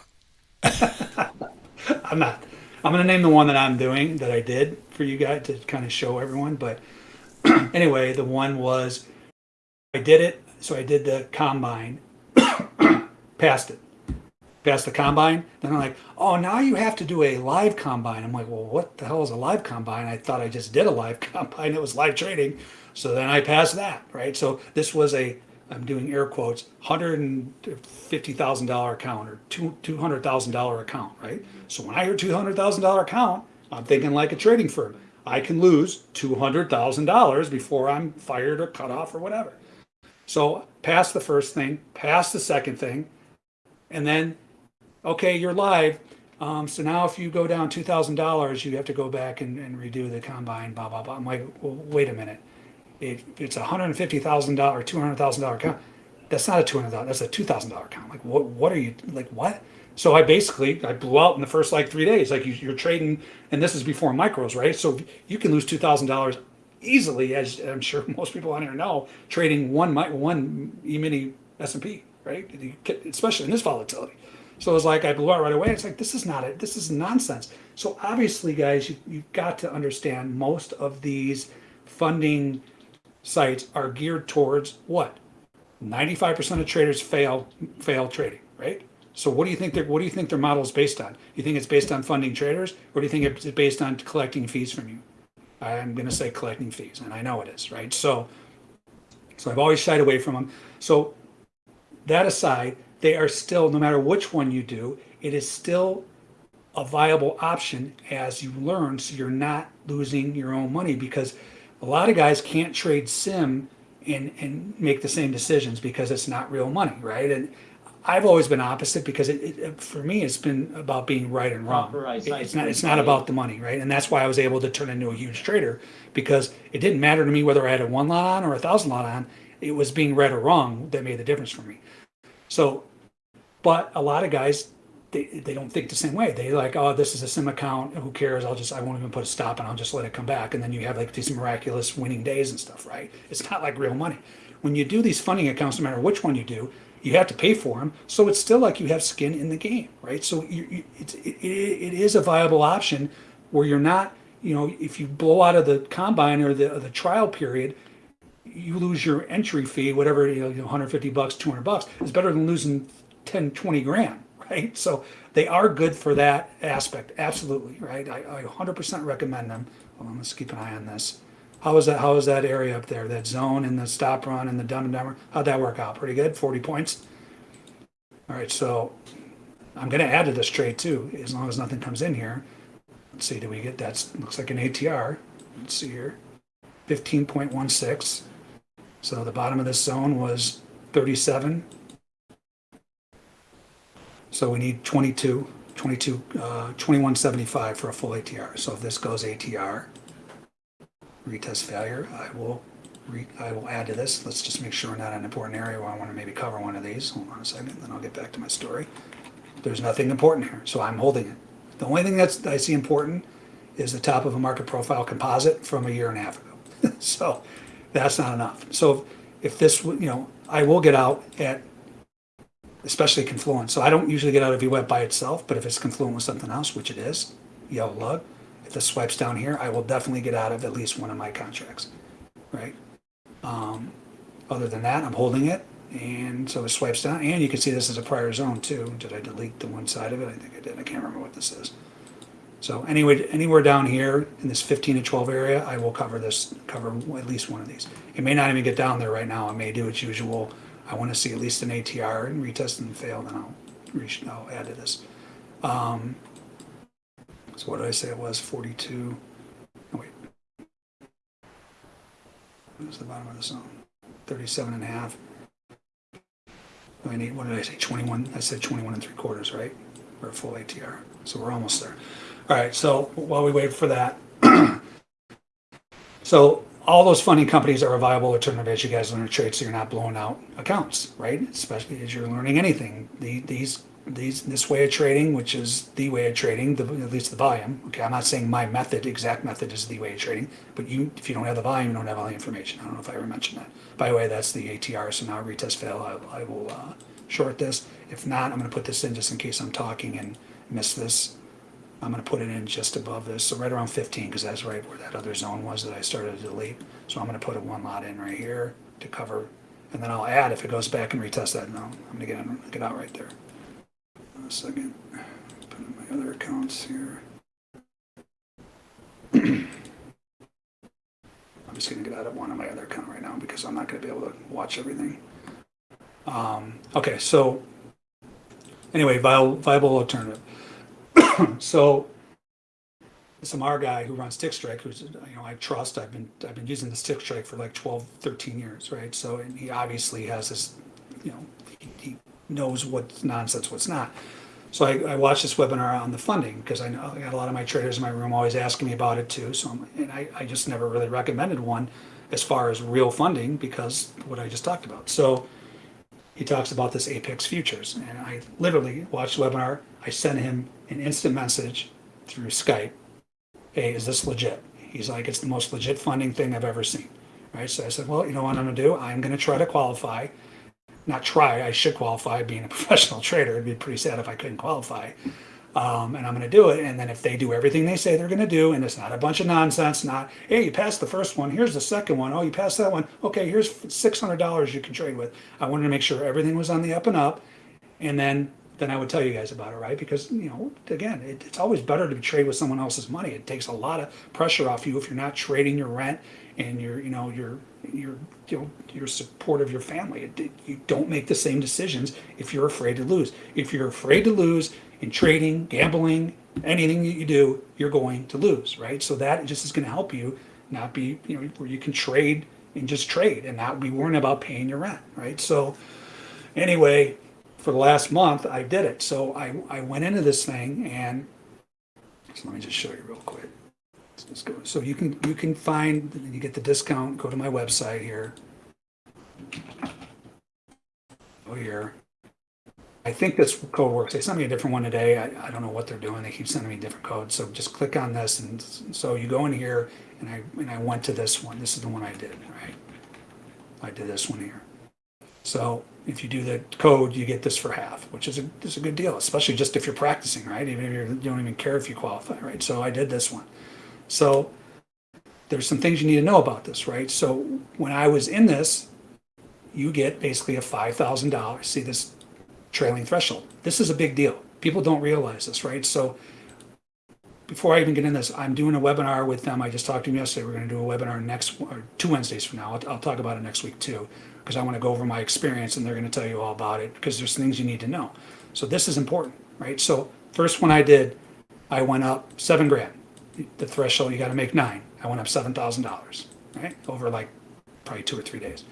I'm not. I'm going to name the one that I'm doing that I did for you guys to kind of show everyone. But anyway, the one was I did it. So I did the combine, passed it, passed the combine. Then I'm like, oh, now you have to do a live combine. I'm like, well, what the hell is a live combine? I thought I just did a live combine. It was live trading. So then I passed that, right? So this was a, I'm doing air quotes, $150,000 account or two, $200,000 account, right? So when I hear $200,000 account, I'm thinking like a trading firm. I can lose $200,000 before I'm fired or cut off or whatever. So pass the first thing, pass the second thing, and then, okay, you're live. Um, so now if you go down two thousand dollars, you have to go back and, and redo the combine. Blah blah blah. I'm like, well, wait a minute. If it's a hundred and fifty thousand dollar, two hundred thousand dollar account, that's not a two hundred thousand. That's a two thousand dollar account. Like what? What are you like? What? So I basically I blew out in the first like three days. Like you, you're trading, and this is before micros, right? So you can lose two thousand dollars easily, as I'm sure most people on here know, trading one one e mini S and P, right? Especially in this volatility. So it was like I blew out right away. It's like this is not it. This is nonsense. So obviously, guys, you, you've got to understand most of these funding sites are geared towards what? 95% of traders fail fail trading, right? So what do you think their what do you think their model is based on? You think it's based on funding traders, or do you think it's based on collecting fees from you? I'm going to say collecting fees, and I know it is, right? So, so I've always shied away from them. So that aside, they are still, no matter which one you do, it is still a viable option as you learn, so you're not losing your own money because a lot of guys can't trade sim and and make the same decisions because it's not real money, right? And I've always been opposite because it, it for me it's been about being right and wrong. Proper It- It's not it's not about the money, right? And that's why I was able to turn into a huge trader because it didn't matter to me whether I had a one lot on or a thousand lot on. It was being right or wrong that made the difference for me. So, but a lot of guys, they, they don't think the same way. They like, oh, this is a sim account. Who cares? I'll just, I won't even put a stop and I'll just let it come back. And then you have like these miraculous winning days and stuff, right? It's not like real money. When you do these funding accounts, no matter which one you do, you have to pay for them. So it's still like you have skin in the game, right? So you, you, it's, it, it is a viable option where you're not, you know, if you blow out of the combine or the, or the trial period, you lose your entry fee, whatever, you know, 150 bucks, 200 bucks. It's better than losing 10, 20 grand, right? So they are good for that aspect. Absolutely, right? I, I 100% recommend them. On, let's keep an eye on this. How was that, how was that area up there, that zone and the stop run and the dumb and dumber? How'd that work out? Pretty good, forty points? All right, so I'm gonna add to this trade too, as long as nothing comes in here. Let's see, do we get, that? looks like an ATR. Let's see here. Fifteen point one six. So the bottom of this zone was thirty-seven. So we need 22, 22, uh, 2175 for a full ATR. So if this goes ATR, retest failure, I will re, I will add to this. Let's just make sure we're not in an important area where I want to maybe cover one of these. Hold on a second, then I'll get back to my story. There's nothing important here, so I'm holding it. The only thing that's I see important is the top of a market profile composite from a year and a half ago. so that's not enough. So if this, you know, I will get out at especially confluent. So I don't usually get out of VWAP by itself, but if it's confluent with something else, which it is, yellow lug, if this swipes down here, I will definitely get out of at least one of my contracts, right? Um, other than that, I'm holding it, and so it swipes down, and you can see this is a prior zone too. Did I delete the one side of it? I think I did. I can't remember what this is. So anyway, anywhere down here in this 15 to 12 area, I will cover this, cover at least one of these. It may not even get down there right now. I may do its usual. I want to see at least an ATR and retest and fail, then I'll reach, I'll add to this. Um, so what did I say it was? 42. Oh, wait. What the bottom of the zone? 37 and a half. I need, what did I say? 21. I said 21 and three quarters, right? Or a full ATR. So we're almost there. All right, so while we wait for that, so all those funding companies are a viable alternative as you guys learn to trade, so you're not blowing out accounts, right? Especially as you're learning anything. The, these, these, this way of trading, which is the way of trading, the, at least the volume. Okay, I'm not saying my method, exact method, is the way of trading, but you, if you don't have the volume, you don't have all the information. I don't know if I ever mentioned that. By the way, that's the ATR. So now retest fail. I, I will uh, short this. If not, I'm going to put this in just in case I'm talking and miss this. I'm gonna put it in just above this, so right around fifteen, because that's right where that other zone was that I started to delete. So I'm gonna put a one lot in right here to cover, and then I'll add if it goes back and retest that, no, I'm gonna get, it- get out right there. Second, put in my other accounts here. I'm just gonna get out of one of my other account right now, because I'm not gonna be able to watch everything. Um, okay, so, anyway, viable, viable alternative. So the Samar guy who runs Tick Strike, who's, you know, I trust, I've been, I've been using this Tick Strike for like 12, 13 years, right? So, and he obviously has this, you know, he, he knows what's nonsense, what's not. So I, I watched this webinar on the funding because I know I got a lot of my traders in my room always asking me about it too. So, I'm, and I, I just never really recommended one as far as real funding because what I just talked about. So he talks about this Apex futures, and I literally watched the webinar. I sent him an instant message through Skype. Hey, is this legit? He's like, it's the most legit funding thing I've ever seen. Right. So I said, well, you know what I'm gonna do? I'm gonna try to qualify. Not try. I should qualify. Being a professional trader, it'd be pretty sad if I couldn't qualify. Um, and I'm going to do it. And then if they do everything they say they're going to do, and it's not a bunch of nonsense, not hey, you passed the first one, here's the second one. Oh, you passed that one. Okay, here's six hundred dollars you can trade with. I wanted to make sure everything was on the up and up, and then then I would tell you guys about it, right? Because you know, again, it, it's always better to trade with someone else's money. It takes a lot of pressure off you if you're not trading your rent and your, you know, your your you know your support of your family. It, it- you don't make the same decisions if you're afraid to lose. If you're afraid to lose in trading, gambling, anything that you do, you're going to lose, right? So that just is going to help you not be, you know, where you can trade and just trade and not be worrying about paying your rent, right? So anyway, for the last month, I did it. So I, I went into this thing and so let me just show you real quick. Let's just go. So you can you can find you get the discount. Go to my website here. Go here. I think this code works. They sent me a different one today. I, I don't know what they're doing. They keep sending me different codes. So just click on this and so you go in here and I and I went to this one. This is the one I did, right? I did this one here. So if you do the code, you get this for half, which is a, is a good deal, especially just if you're practicing, right? Even if you don't even care if you qualify, right? So I did this one. So there's some things you need to know about this, right? So when I was in this, you get basically a $5,000, see this trailing threshold. This is a big deal. People don't realize this, right? So before I even get in this, I'm doing a webinar with them. I just talked to them yesterday. We're going to do a webinar next, or two Wednesdays from now. I'll, I'll talk about it next week too, because I want to go over my experience and they're going to tell you all about it because there's things you need to know. So this is important, right? So first one I did, I went up seven grand. The threshold, you got to make nine. I went up $7,000, right? Over like probably two or three days.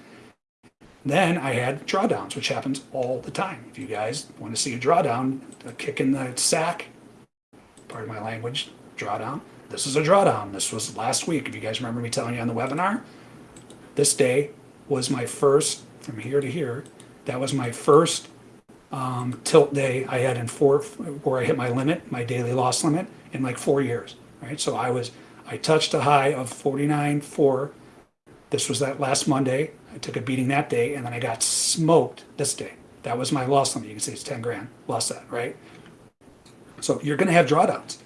Then I had drawdowns, which happens all the time. If you guys want to see a drawdown, a kick in the sack, pardon my language, drawdown. This is a drawdown. This was last week. If you guys remember me telling you on the webinar, this day was my first, from here to here, that was my first um, tilt day I had in four, where I hit my limit, my daily loss limit, in like four years, right? So I was, I touched a high of 49.4. This was that last Monday. I took a beating that day, and then I got smoked this day. That was my loss limit. You can see it's 10 grand. Lost that, right? So you're going to have drawdowns,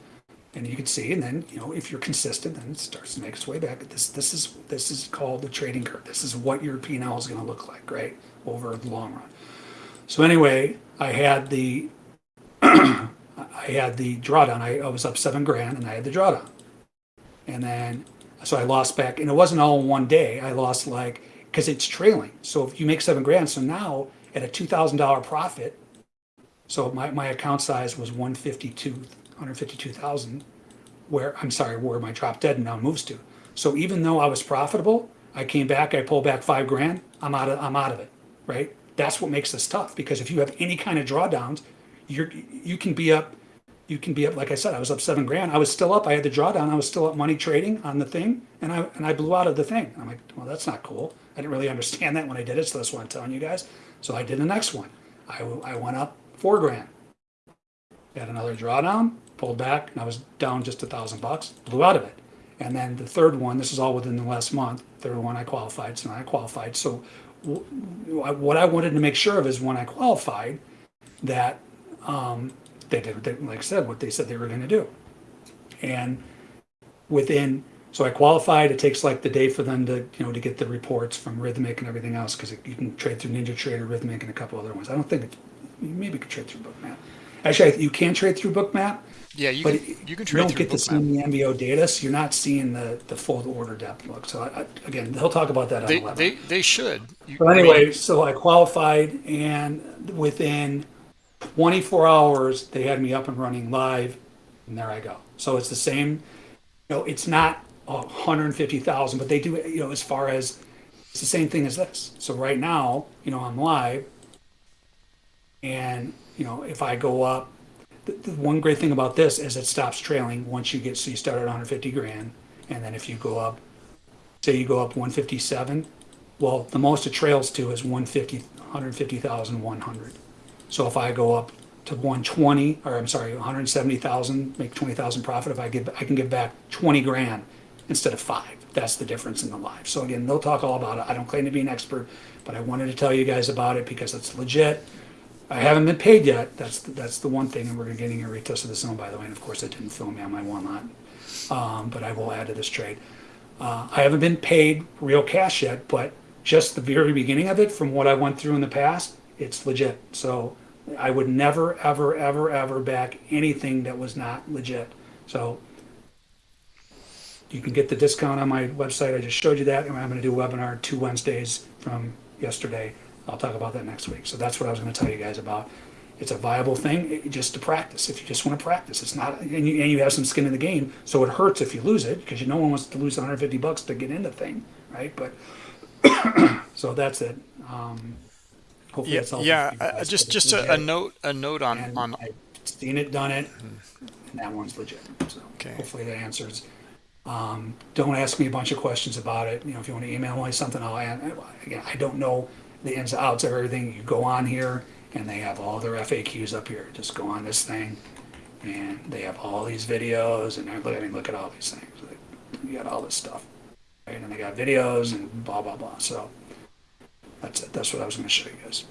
and you can see, and then you know if you're consistent, then it starts to make its way back. This this is this is called the trading curve. This is what your P&L is going to look like, right, over the long run. So anyway, I had the I had the drawdown. I, I was up seven grand, and I had the drawdown, and then so I lost back, and it wasn't all in one day. I lost like because it's trailing. So if you make seven grand, so now at a two thousand dollar profit, so my, my account size was 152, 152,000, where, I'm sorry, where my drop dead now moves to. So even though I was profitable, I came back, I pulled back five grand, I'm out of, I'm out of it, right? That's what makes this tough because if you have any kind of drawdowns, you're, you can be up, you can be up, like I said, I was up seven grand. I was still up, I had the drawdown, I was still up money trading on the thing and I, and I blew out of the thing. I'm like, well, that's not cool. I didn't really understand that when I did it. So that's what I'm telling you guys. So I did the next one. I, I went up four grand. Had another drawdown, pulled back, and I was down just a thousand bucks, blew out of it. And then the third one, this is all within the last month, third one I qualified, so I qualified. So what I wanted to make sure of is when I qualified, that um, they did, they, like I said, what they said they were going to do. And within, so I qualified. It takes like the day for them to, you know, to get the reports from Rithmic and everything else because you can trade through Ninja Trader, Rithmic, and a couple other ones. I don't think it's, maybe you could trade through Bookmap. Actually, you can trade through Bookmap, Yeah, you but can you you can trade don't through get to see the MBO data, so you're not seeing the, the full order depth look. So I, I- again, he'll talk about that on They, the they they should. You- But I mean, anyway, so I qualified and within 24 hours, they had me up and running live and there I go. So it's the same, you know, it's not 150,000, but they do, you know, as far as, it's the same thing as this. So right now, you know, I'm live and, you know, if I go up, the, the one great thing about this is it stops trailing once you get, so you start at 150 grand. And then if you go up, say you go up 157, well, the most it trails to is 150, 150,100. So if I go up to 120, or I'm sorry, 170,000, make 20,000 profit, if I give, I can give back 20 grand instead of five. That's the difference in the live. So again, they'll talk all about it. I don't claim to be an expert, but I wanted to tell you guys about it because it's legit. I haven't been paid yet. That's, that's the one thing, and we're getting a retest of the zone, by the way, and of course, I didn't film me on my one lot. Um, but I will add to this trade. Uh, I haven't been paid real cash yet, but just the very beginning of it, from what I went through in the past, it's legit. So I would never, ever, ever, ever back anything that was not legit. So you can get the discount on my website. I just showed you that, and I'm going to do a webinar two Wednesdays from yesterday. I'll talk about that next week. So that's what I was going to tell you guys about. It's a viable thing it- just to practice. If you just want to practice, it's not, and you, and you have some skin in the game. So it hurts if you lose it because you no one wants to lose 150 bucks to get into thing, right? But so that's it. Um, hopefully Yeah, that's helpful yeah. uh, just just a, a note a note on and on I've seen it, done it, and that one's legit. So Okay. hopefully that answers. Um, don't ask me a bunch of questions about it. You know, if you want to email me something, I'll again. I don't know the ins and outs of everything. You go on here, and they have all their FAQs up here. Just go on this thing, and they have all these videos. And look, I mean, look at all these things. You got all this stuff, right? And they got videos and blah blah blah. So that's it. That's what I was going to show you guys.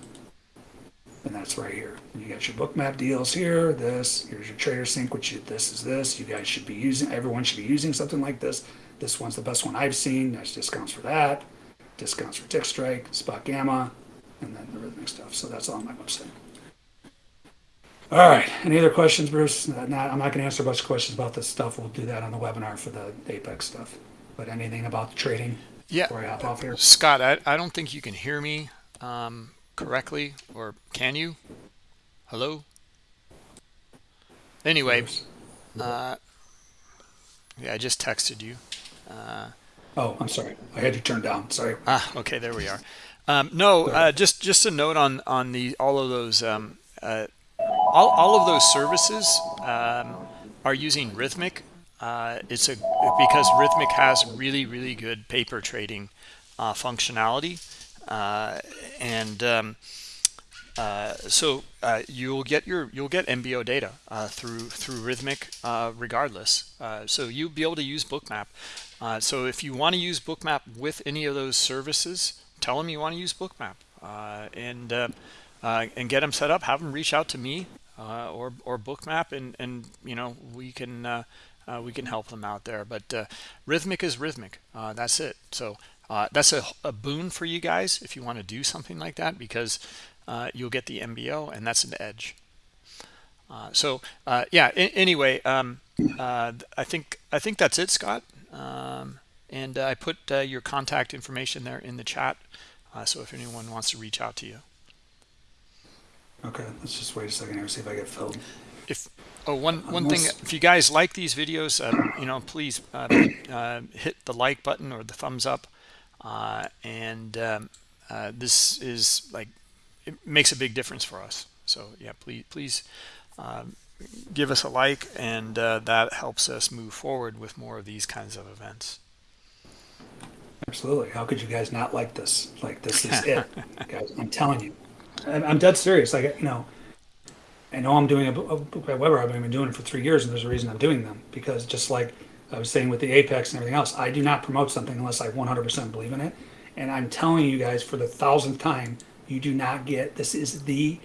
And that's right here. You got your bookmap deals here, this, here's your trader sync, which you, this is this. You guys should be using, everyone should be using something like this. This one's the best one I've seen. There's discounts for that, discounts for Tick Strike, Spot Gamma, and then the rithmic stuff. So that's all on my website. All right, any other questions, Bruce? Uh, Not, I'm not gonna answer a bunch of questions about this stuff. We'll do that on the webinar for the Apex stuff. But anything about the trading Yeah, before I hop off here? Scott, I, I don't think you can hear me um, correctly, or can you? Hello? Anyway, uh, yeah, I just texted you. Uh, Oh, I'm sorry. I had you turned down. Sorry. ah, okay, there we are. Um, no, uh, just just a note on on the all of those um, uh, all all of those services um, are using Rithmic. Uh, it's a because Rithmic has really really good paper trading uh, functionality, uh, and um, uh, so uh, you'll get your you'll get MBO data uh, through through Rithmic uh, regardless. Uh, so you'll be able to use Bookmap. Uh, so if you want to use Bookmap with any of those services, tell them you want to use Bookmap uh, and uh, uh, and get them set up. Have them reach out to me uh, or or Bookmap, and and you know we can we can help them out there. But Rithmic is Rithmic. That's it. So that's a, a boon for you guys if you want to do something like that because uh, you'll get the MBO and that's an edge. Uh, so uh, yeah. anyway, um, I think I think that's it, Scott. Um, and uh, I put uh, your contact information there in the chat. Uh, so if anyone wants to reach out to you, Okay, let's just wait a second here, and see if I get filled. if oh one one thing, if you guys like these videos, uh, you know, please uh, uh, hit the like button or the thumbs up. Uh, and um, uh, this is like it makes a big difference for us. So yeah, please please um, give us a like, and uh, that helps us move forward with more of these kinds of events. Absolutely. How could you guys not like this? Like this is it, guys. I'm telling you. I'm, I'm dead serious. Like you know, I know I'm doing a, a book by Weber. I've been doing it for three years, and there's a reason I'm doing them because just like I was saying with the Apex and everything else, I do not promote something unless I 100% believe in it. And I'm telling you guys for the thousandth time, you do not get this is the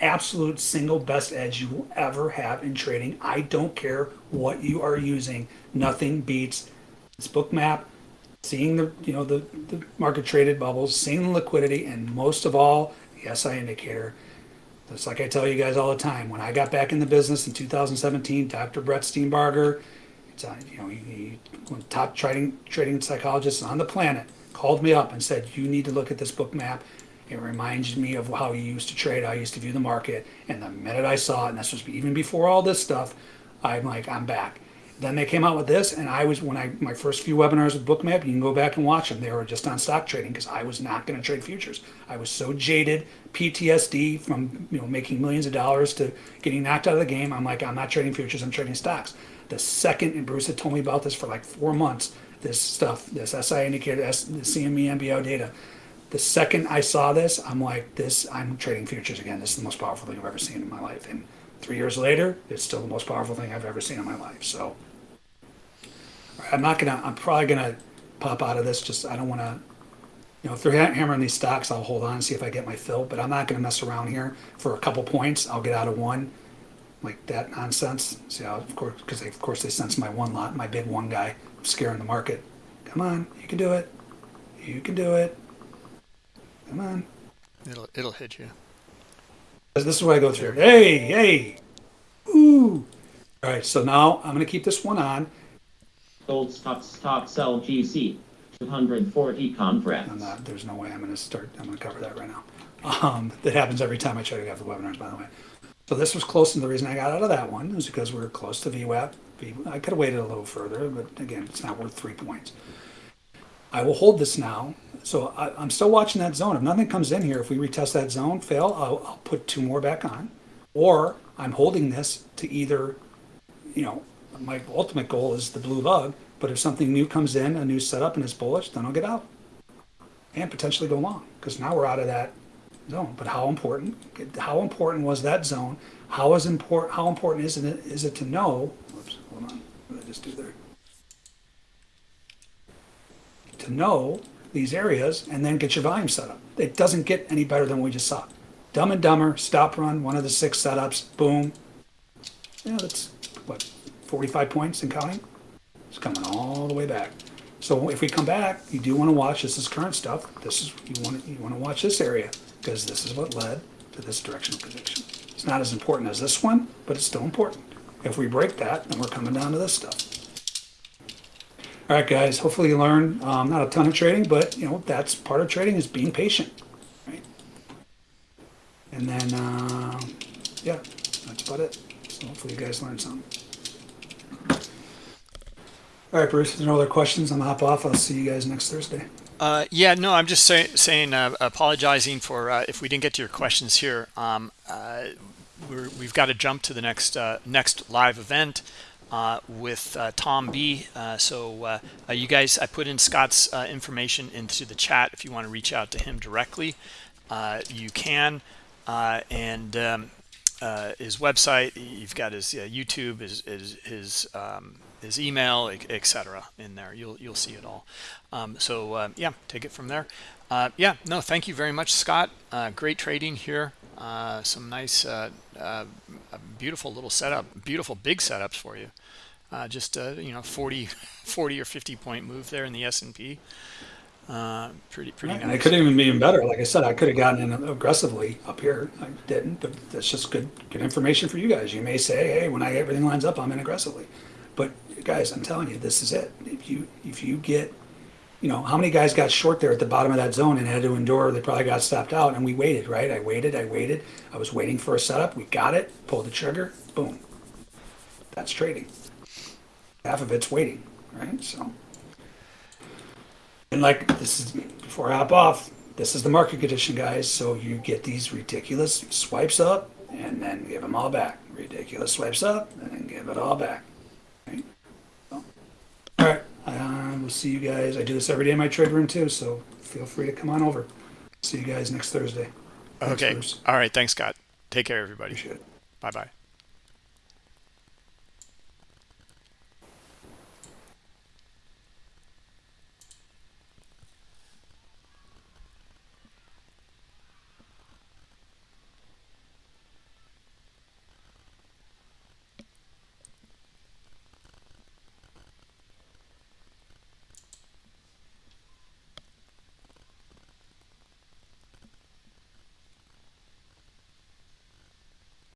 absolute single best edge you will ever have in trading. I don't care what you are using. Nothing beats this book map seeing the you know the, the market traded bubbles, seeing the liquidity, and most of all, the SI indicator. That's like I tell you guys all the time. When I got back in the business in 2017, Dr. Brett Steenbarger, it's on, you know, he, he top trading trading psychologists on the planet, called me up and said, "You need to look at this book map. It reminds me of how you used to trade, you used to view the market." And the minute I saw it, and this was even before all this stuff, I'm like, I'm back. Then they came out with this, and I was when I my first few webinars with Bookmap. You can go back and watch them. They were just on stock trading because I was not going to trade futures. I was so jaded, PTSD from you know making millions of dollars to getting knocked out of the game. I'm like, I'm not trading futures. I'm trading stocks. The second, and Bruce had told me about this for like four months. This stuff, this SI indicator, S, the CME MBO data. The second I saw this, I'm like, this. I'm trading futures again. This is the most powerful thing I've ever seen in my life. And three years later, it's still the most powerful thing I've ever seen in my life. So. I'm not gonna. I'm probably gonna pop out of this. Just I don't want to. You know, if they're hammering these stocks, I'll hold on and see if I get my fill. But I'm not gonna mess around here for a couple points. I'll get out of one, like that nonsense. See how, of course, because of course they sense my one lot, my big one guy scaring the market. Come on, you can do it. You can do it. Come on. It'll it'll hit you. This is what I go through. Hey, hey, ooh. All right, so now I'm gonna keep this one on. Gold stock stock sell GC. 240 I'm contracts. not, there's no way I'm gonna start, I'm gonna cover that right now. Um, that happens every time I try to have the webinars, by the way. So this was close, and the reason I got out of that one was because we were close to VWAP. I could have waited a little further, but again, it's not worth three points. I will hold this now. So I, I'm still watching that zone. If nothing comes in here, if we retest that zone, fail, I'll, I'll put two more back on. Or I'm holding this to either, you know, my ultimate goal is the blue lug, but if something new comes in, a new setup and it's bullish, then I'll get out and potentially go long because now we're out of that zone. But how important? How important was that zone? How is important? How important is it? Is it to know? Whoops, hold on. What did I just do there? To know these areas and then get your volume set up. It doesn't get any better than we just saw. Dumb and Dumber, stop run, one of the six setups, boom. Know, that's what, 45 points and counting? It's coming all the way back. So if we come back, you do want to watch. This is current stuff. This is you want to, you want to watch this area because this is what led to this directional prediction. It's not as important as this one, but it's still important. If we break that, then we're coming down to this stuff. All right, guys, hopefully you learned um, not a ton of trading, but you know, that's part of trading is being patient, right? And then, uh, yeah, that's about it. So hopefully you guys learned something. All right, Bruce, if there's no other questions, I'm hop off. I'll see you guys next Thursday. Uh, yeah, no, I'm just say, saying, uh, apologizing for uh, if we didn't get to your questions here. Um, uh, we're, we've got to jump to the next uh, next live event uh, with uh, Tom B. Uh, so uh, uh, you guys, I put in Scott's information into the chat. If you want to reach out to him directly, you can. And um, his website, you've got his YouTube, his his his, um, his email, etc. In there, you'll you'll see it all. Um, so yeah, take it from there. Yeah, no, thank you very much, Scott. Great trading here. Some nice, beautiful little setup, beautiful big setups for you. Uh, just a you know, 40, 40 or 50 point move there in the S and P. Uh, pretty pretty And it nice. could have even been better. Like I said, I could have gotten in aggressively up here. I didn't, but that's just good, good information for you guys. You may say, hey, when I everything lines up, I'm in aggressively. But guys, I'm telling you, this is it. If you if you get, you know, how many guys got short there at the bottom of that zone and had to endure? They probably got stopped out, and we waited, right? I waited, I waited. I was waiting for a setup. We got it. Pulled the trigger. Boom. That's trading. Half of it's waiting, right? So. And like this is before I hop off, this is the market condition, guys. So you get these ridiculous swipes up and then give them all back. Ridiculous swipes up and then give it all back. Right? So, all right, uh, we'll see you guys. I do this every day in my trade room too, so feel free to come on over. See you guys next Thursday. Thanks, Okay. Bruce. All right. Thanks, Scott. Take care, everybody. Bye bye.